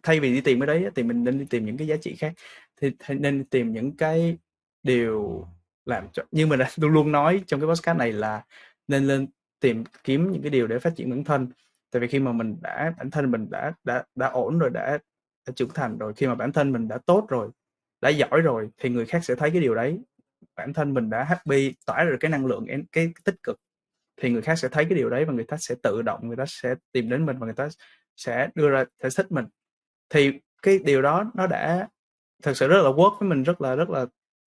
thay vì đi tìm cái đấy thì mình nên đi tìm những cái giá trị khác, thì thì nên tìm những cái điều làm cho như mình đã [LAUGHS] luôn luôn nói trong cái podcast này là nên lên tìm kiếm những cái điều để phát triển bản thân. Tại vì khi mà mình đã bản thân mình đã đã đã ổn rồi, đã đã trưởng thành rồi, khi mà bản thân mình đã tốt rồi, đã giỏi rồi thì người khác sẽ thấy cái điều đấy. Bản thân mình đã happy, tỏa được cái năng lượng cái, cái tích cực thì người khác sẽ thấy cái điều đấy và người ta sẽ tự động người ta sẽ tìm đến mình và người ta sẽ đưa ra sẽ thích mình. Thì cái điều đó nó đã thực sự rất là work với mình, rất là rất là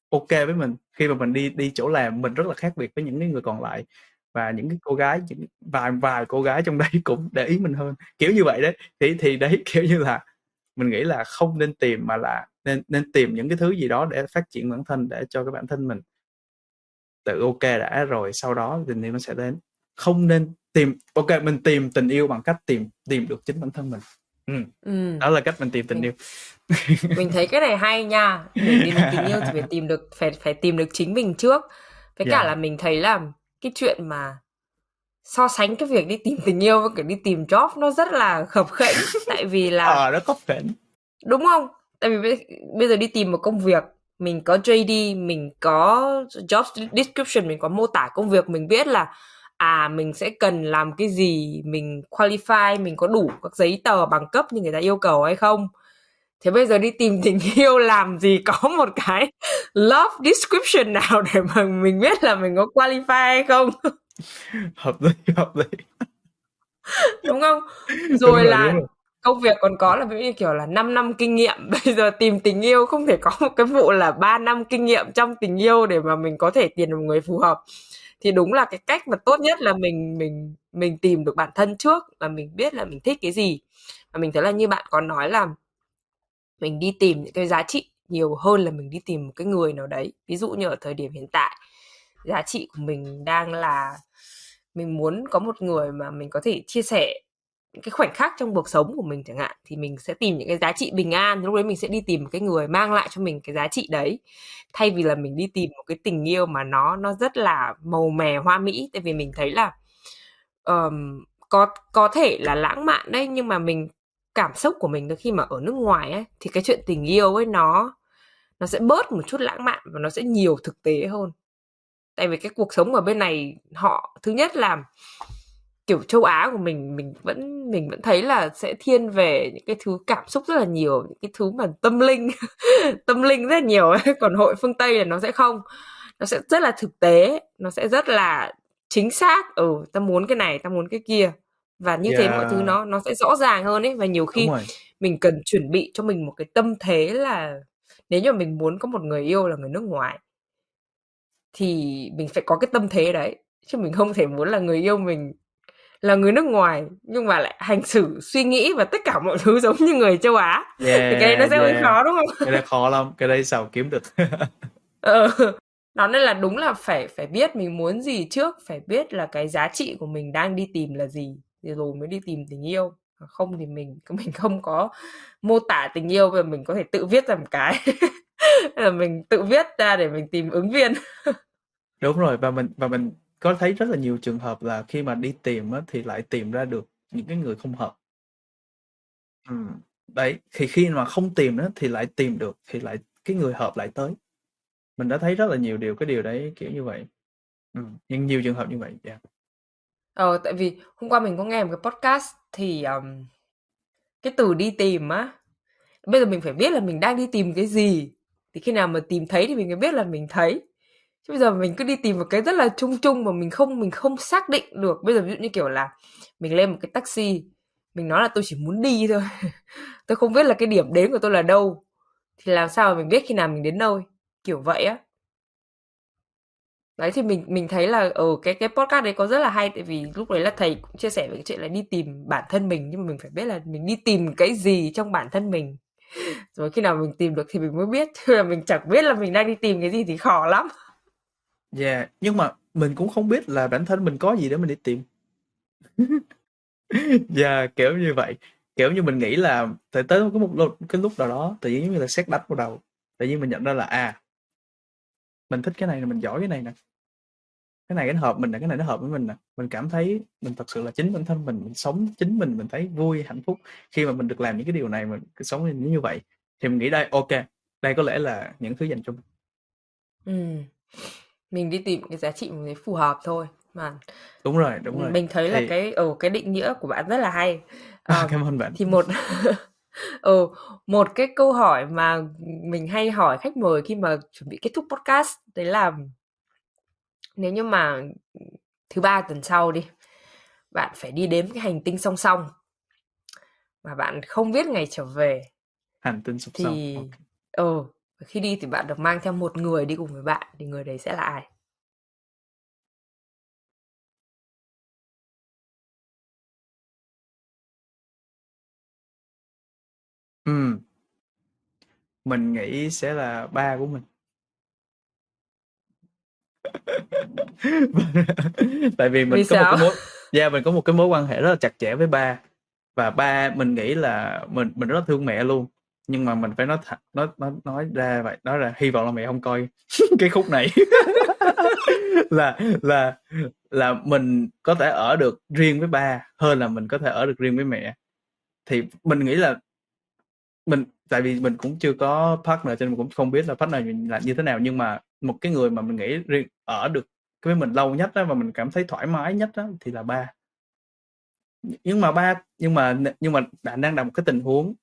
ok với mình. Khi mà mình đi đi chỗ làm mình rất là khác biệt với những cái người còn lại và những cái cô gái, những vài vài cô gái trong đấy [LAUGHS] cũng để ý mình hơn, kiểu như vậy đấy. Thì thì đấy, [LAUGHS] kiểu như là, mình nghĩ là không nên tìm mà là nên nên tìm những cái thứ gì đó để phát triển bản thân, để cho cái bản thân mình tự kê đã rồi sau đó tình yêu nó sẽ đến. Không nên tìm kê, mình tìm tình yêu bằng cách tìm tìm được chính bản thân mình. Ừm, Ừm. đó là cách mình tìm tình Mình yêu. [LAUGHS] mình thấy cái này hay nha, để tìm được tình yêu thì phải tìm được phải phải tìm được chính mình trước. Với cả Yeah. là mình thấy là cái chuyện mà so sánh cái việc đi tìm tình yêu với cả đi tìm job nó rất là khập khễnh, [LAUGHS] tại vì là Ờ, nó khập khểnh. Đúng không? Tại vì bây giờ đi tìm một công việc, mình có JD, mình có job description, mình có mô tả công việc, mình biết là à mình sẽ cần làm cái gì, mình qualify, mình có đủ các giấy tờ bằng cấp như người ta yêu cầu hay không. Thế bây giờ đi tìm tình [LAUGHS] yêu làm gì có một cái love description nào để mà mình biết là mình có qualify hay không? [LAUGHS] Hợp lý, hợp lý. [LAUGHS] Đúng không? Đúng Rồi rồi, là đúng rồi. công việc còn có là ví dụ như kiểu là 5 năm kinh nghiệm, bây giờ tìm tình yêu không thể có một cái vụ là 3 năm kinh nghiệm trong tình yêu để mà mình có thể tìm được một người phù hợp. Thì đúng là cái cách mà tốt nhất là mình mình mình tìm được bản thân trước là mình biết là mình thích cái gì. Và mình thấy là như bạn có nói là mình đi tìm những cái giá trị nhiều hơn là mình đi tìm một cái người nào đấy. Ví dụ như ở thời điểm hiện tại, giá trị của mình đang là mình muốn có một người mà mình có thể chia sẻ những cái khoảnh khắc trong cuộc sống của mình chẳng hạn thì mình sẽ tìm những cái giá trị bình an. Lúc đấy mình sẽ đi tìm một cái người mang lại cho mình cái giá trị đấy. Thay vì là mình đi tìm một cái tình yêu mà nó nó rất là màu mè hoa mỹ. Tại vì mình thấy là um, có có thể là lãng mạn đấy nhưng mà mình cảm xúc của mình khi mà ở nước ngoài ấy, thì cái chuyện tình yêu ấy nó nó sẽ bớt một chút lãng mạn và nó sẽ nhiều thực tế hơn. Tại vì cái cuộc sống ở bên này, họ, thứ nhất là, kiểu, châu Á của mình mình vẫn mình vẫn thấy là sẽ thiên về những cái thứ cảm xúc rất là nhiều, những cái thứ mà tâm linh [LAUGHS] tâm linh rất là nhiều ấy. [LAUGHS] Còn hội phương Tây là nó sẽ không. Nó sẽ rất là thực tế, nó sẽ rất là chính xác. Ừ ta muốn cái này, ta muốn cái kia và như yeah. thế mọi thứ nó nó sẽ rõ ràng hơn ấy và nhiều khi mình cần chuẩn bị cho mình một cái tâm thế là nếu như mình muốn có một người yêu là người nước ngoài thì mình phải có cái tâm thế đấy chứ mình không thể muốn là người yêu mình là người nước ngoài nhưng mà lại hành xử suy nghĩ và tất cả mọi [LAUGHS] thứ giống như người châu Á yeah, thì cái đấy nó sẽ hơi yeah. khó đúng không? Cái đấy khó lắm, cái đấy sao kiếm được. [LAUGHS] ờ. Đó nên là đúng là phải phải biết mình muốn gì trước, phải biết là cái giá trị của mình đang đi tìm là gì rồi mới đi tìm tình yêu. Không thì mình [LAUGHS] mình không có mô tả tình yêu và mình có thể tự viết ra một cái [LAUGHS] là mình tự viết ra để mình tìm ứng viên. Đúng rồi và mình và mình có thấy rất là nhiều trường hợp là khi mà đi tìm á, thì lại tìm ra được những cái người không hợp. ừ. đấy, thì khi mà không tìm á, thì lại tìm được, thì lại cái người hợp lại tới. Mình đã thấy rất là nhiều điều cái điều đấy kiểu như vậy. ừ. nhưng nhiều trường hợp như vậy, yeah. Ờ, tại vì hôm qua mình có nghe một cái podcast thì um, cái từ đi tìm á, bây giờ mình phải biết là mình đang đi tìm cái gì. Thì khi nào mà tìm thấy thì mình mới biết là mình thấy. Chứ bây giờ mình cứ đi tìm một cái rất là chung chung mà mình không mình không xác định được. Bây giờ ví dụ như kiểu là mình lên một cái taxi mình nói là tôi chỉ muốn đi thôi [LAUGHS] tôi không biết là cái điểm đến của tôi là đâu thì làm sao mà mình biết khi nào mình đến nơi kiểu vậy á đấy thì mình mình thấy là ở cái cái podcast đấy có rất là hay tại vì lúc đấy là thầy cũng chia sẻ về cái chuyện là đi tìm bản thân mình nhưng mà mình phải biết là mình đi tìm cái gì trong bản thân mình rồi khi nào mình tìm được thì mình mới biết chứ là mình chẳng biết là mình đang đi tìm cái gì thì khó lắm Yeah, nhưng mà mình cũng không biết là bản thân mình có gì để mình đi tìm. Yeah, [LAUGHS] dạ, kiểu như vậy. Kiểu như mình nghĩ là tới tới có một lúc cái lúc nào đó tự nhiên giống như là xét đánh vào đầu. Tự nhiên mình nhận ra là à mình thích cái này là mình giỏi cái này nè. Cái này nó hợp mình nè, cái này nó hợp với mình nè. Mình cảm thấy mình thật sự là chính bản thân mình, mình sống chính mình, mình thấy vui, hạnh phúc khi mà mình được làm những cái điều này, mình sống như vậy. Thì mình nghĩ đây, ok đây có lẽ là những thứ dành cho mình. Ừm mình đi tìm cái giá trị mình phù hợp thôi mà đúng rồi đúng rồi mình thấy thì... là cái ở cái định nghĩa của bạn rất là hay à, cảm ơn bạn thì một [LAUGHS] ừ, một cái câu hỏi mà mình hay hỏi khách mời khi mà chuẩn bị kết thúc podcast đấy là nếu như mà thứ ba tuần sau đi bạn phải đi đến cái hành tinh song song mà bạn không biết ngày trở về hành tinh song thì song okay. ừ khi đi thì bạn được mang theo một người đi cùng với bạn thì người đấy sẽ là ai Ừm. Mình nghĩ sẽ là ba của mình. [LAUGHS] Tại vì mình Vì có một sao? cái mối yeah, mình có một cái mối quan hệ rất là chặt chẽ với ba. và ba mình nghĩ là mình mình rất thương mẹ luôn nhưng mà mình phải nói thật nói nói nói ra vậy đó là hy vọng là mẹ không coi [LAUGHS] cái khúc này [LAUGHS] là là là mình có thể ở được riêng với ba hơn là mình có thể ở được riêng với mẹ thì mình nghĩ là mình tại vì mình cũng chưa có partner cho nên mình cũng không biết là partner là như thế nào nhưng mà một cái người mà mình nghĩ riêng ở được với mình lâu nhất đó và mình cảm thấy thoải mái nhất đó thì là ba. Nhưng mà ba nhưng mà nhưng mà bạn đang đặt một cái tình huống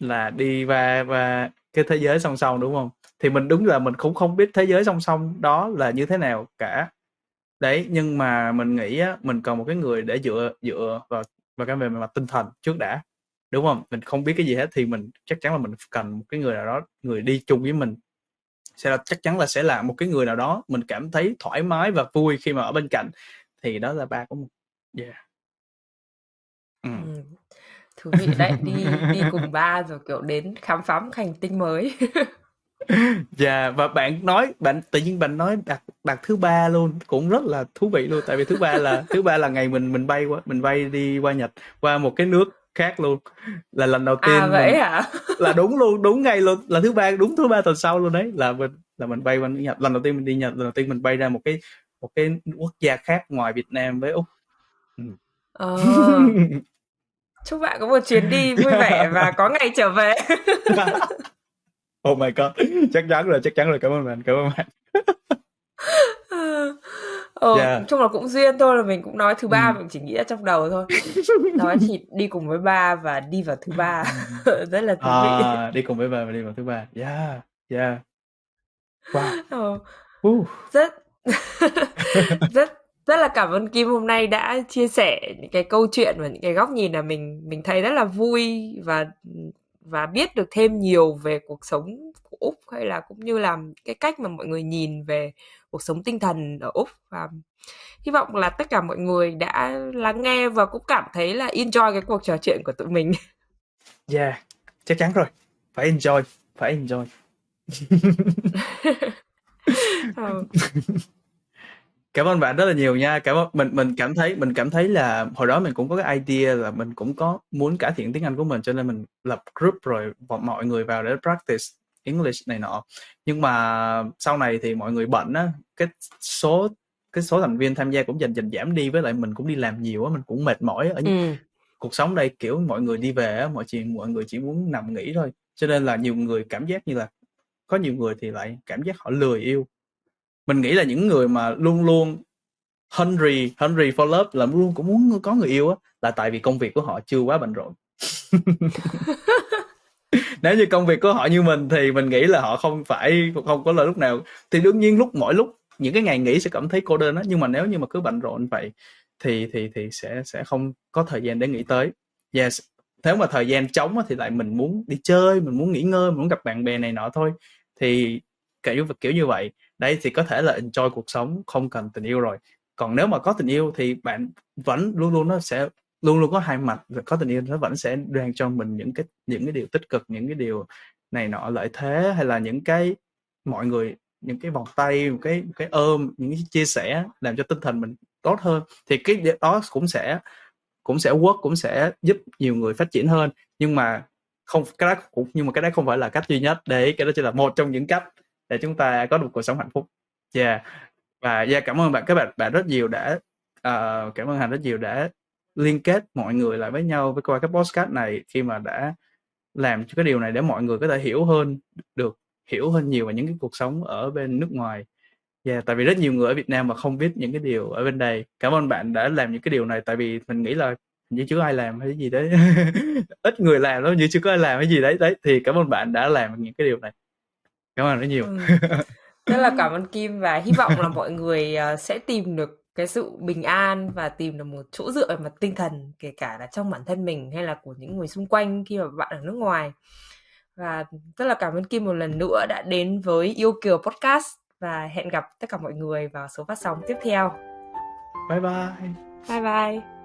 là đi và và cái thế giới song song đúng không? Thì mình đúng là mình cũng không biết thế giới song song đó là như thế nào cả. Đấy nhưng mà mình nghĩ á, mình cần một cái người để dựa dựa vào và cái về mặt tinh thần trước đã đúng không? Mình không biết cái gì hết thì mình chắc chắn là mình cần một cái người nào đó người đi chung với mình sẽ là chắc chắn là sẽ là một cái người nào đó mình cảm thấy thoải mái và vui khi mà ở bên cạnh. Thì đó là ba của mình. Yeah. Ừ. Ừ. thú vị đấy đi đi cùng ba rồi kiểu đến khám phá một hành tinh mới. [LAUGHS] Dạ và bạn nói bạn tự nhiên bạn nói đặt đặt thứ ba luôn cũng rất là thú vị luôn. Tại vì thứ ba là thứ ba là ngày mình mình bay qua mình bay đi qua Nhật qua một cái nước khác luôn. Là lần đầu tiên à vậy mình, hả? [LAUGHS] Là đúng luôn đúng ngày luôn là thứ ba đúng thứ ba tuần sau luôn đấy. Là mình là mình bay qua Nhật. Lần đầu tiên mình đi Nhật lần đầu tiên mình bay ra một cái một cái quốc gia khác ngoài Việt Nam với úc. Ừ. ờ. [LAUGHS] chúc bạn có một chuyến đi vui vẻ và có ngày trở về. [LAUGHS] Oh my god. Chắc chắn rồi chắc chắn rồi. Cảm ơn bạn cảm ơn bạn ờ, yeah. Dạ. chung là cũng duyên thôi là mình cũng nói thứ ba ừ. mình chỉ nghĩ ở trong đầu thôi [LAUGHS] nói thì đi cùng với ba và đi vào thứ ba [LAUGHS] rất là thú vị à, đi cùng với ba và đi vào thứ ba yeah yeah wow ờ, uh. rất [LAUGHS] rất rất là cảm ơn Kim hôm nay đã chia sẻ những cái câu chuyện và những cái góc nhìn là mình mình thấy rất là vui và và biết được thêm nhiều về cuộc sống của úc hay là cũng như là cái cách mà mọi người nhìn về cuộc sống tinh thần ở úc và hy vọng là tất cả mọi người đã lắng nghe và cũng cảm thấy là enjoy cái cuộc trò chuyện của tụi mình yeah chắc chắn rồi phải enjoy phải enjoy ừ. [LAUGHS] Cảm ơn bạn rất là nhiều nha. Cảm ơn mình mình cảm thấy mình cảm thấy là hồi đó mình cũng có cái idea là mình cũng có muốn cải thiện tiếng Anh của mình cho nên mình lập group rồi mọi người vào để practice English này nọ. Nhưng mà sau này thì mọi người bận á, cái số cái số thành viên tham gia cũng dần dần giảm đi với lại mình cũng đi làm nhiều á, mình cũng mệt mỏi ở ừ. cuộc sống đây kiểu mọi người đi về á, mọi chuyện mọi người chỉ muốn nằm nghỉ thôi. Cho nên là nhiều người cảm giác như là có nhiều người thì lại cảm giác họ lười yêu mình nghĩ là những người mà luôn luôn hungry hungry for love là luôn cũng muốn có người yêu á là tại vì công việc của họ chưa quá bận rộn [LAUGHS] nếu như công việc của họ như mình thì mình nghĩ là họ không phải, không có là lúc nào. Thì đương nhiên lúc, mỗi lúc, những cái ngày nghỉ sẽ cảm thấy cô đơn đó nhưng mà nếu như mà cứ bận rộn vậy thì thì thì sẽ sẽ không có thời gian để nghĩ tới. Yes, nếu mà thời gian trống thì lại mình muốn đi chơi, mình muốn nghỉ ngơi, mình muốn gặp bạn bè này nọ thôi. Thì kiểu kiểu như vậy. Đấy thì có thể là enjoy cuộc sống, không cần tình yêu rồi. Còn nếu mà có tình yêu thì bạn vẫn luôn luôn nó sẽ luôn luôn có hai mặt có tình yêu nó vẫn sẽ đang cho mình những cái những cái điều tích cực những cái điều này nọ lợi thế hay là những cái mọi người những cái vòng tay một cái một cái ôm những cái chia sẻ làm cho tinh thần mình tốt hơn. Thì cái đó cũng sẽ cũng sẽ work cũng sẽ giúp nhiều người phát triển hơn. Nhưng mà không cái đó cũng nhưng mà cái đó không phải là cách duy nhất đấy cái đó chỉ là một trong những cách để chúng ta có được cuộc sống hạnh phúc. Yeah. Và yeah cảm ơn bạn các bạn bạn rất nhiều đã uh, cảm ơn hành rất nhiều đã liên kết mọi người lại với nhau với qua cái podcast này khi mà đã làm cho cái điều này để mọi người có thể hiểu hơn được hiểu hơn nhiều về những cái cuộc sống ở bên nước ngoài. Yeah, tại vì rất nhiều người ở Việt Nam mà không biết những cái điều ở bên đây. Cảm ơn bạn đã làm những cái điều này tại vì mình nghĩ là như chưa ai làm hay gì đấy. [LAUGHS] Ít người làm lắm như chưa có ai làm hay gì đấy đấy thì cảm ơn bạn đã làm những cái điều này. Cảm ơn rất nhiều. Ừ. rất là [LAUGHS] cảm ơn Kim và hy vọng là mọi người ờ, sẽ tìm được cái sự bình an và tìm được một chỗ dựa về mặt tinh thần kể cả là trong bản thân mình hay là của những người xung quanh khi mà bạn ở nước ngoài. Và rất là cảm ơn Kim một lần nữa đã đến với yêu kiều podcast và hẹn gặp tất cả mọi người vào số phát sóng tiếp theo. Bye bye. Bye bye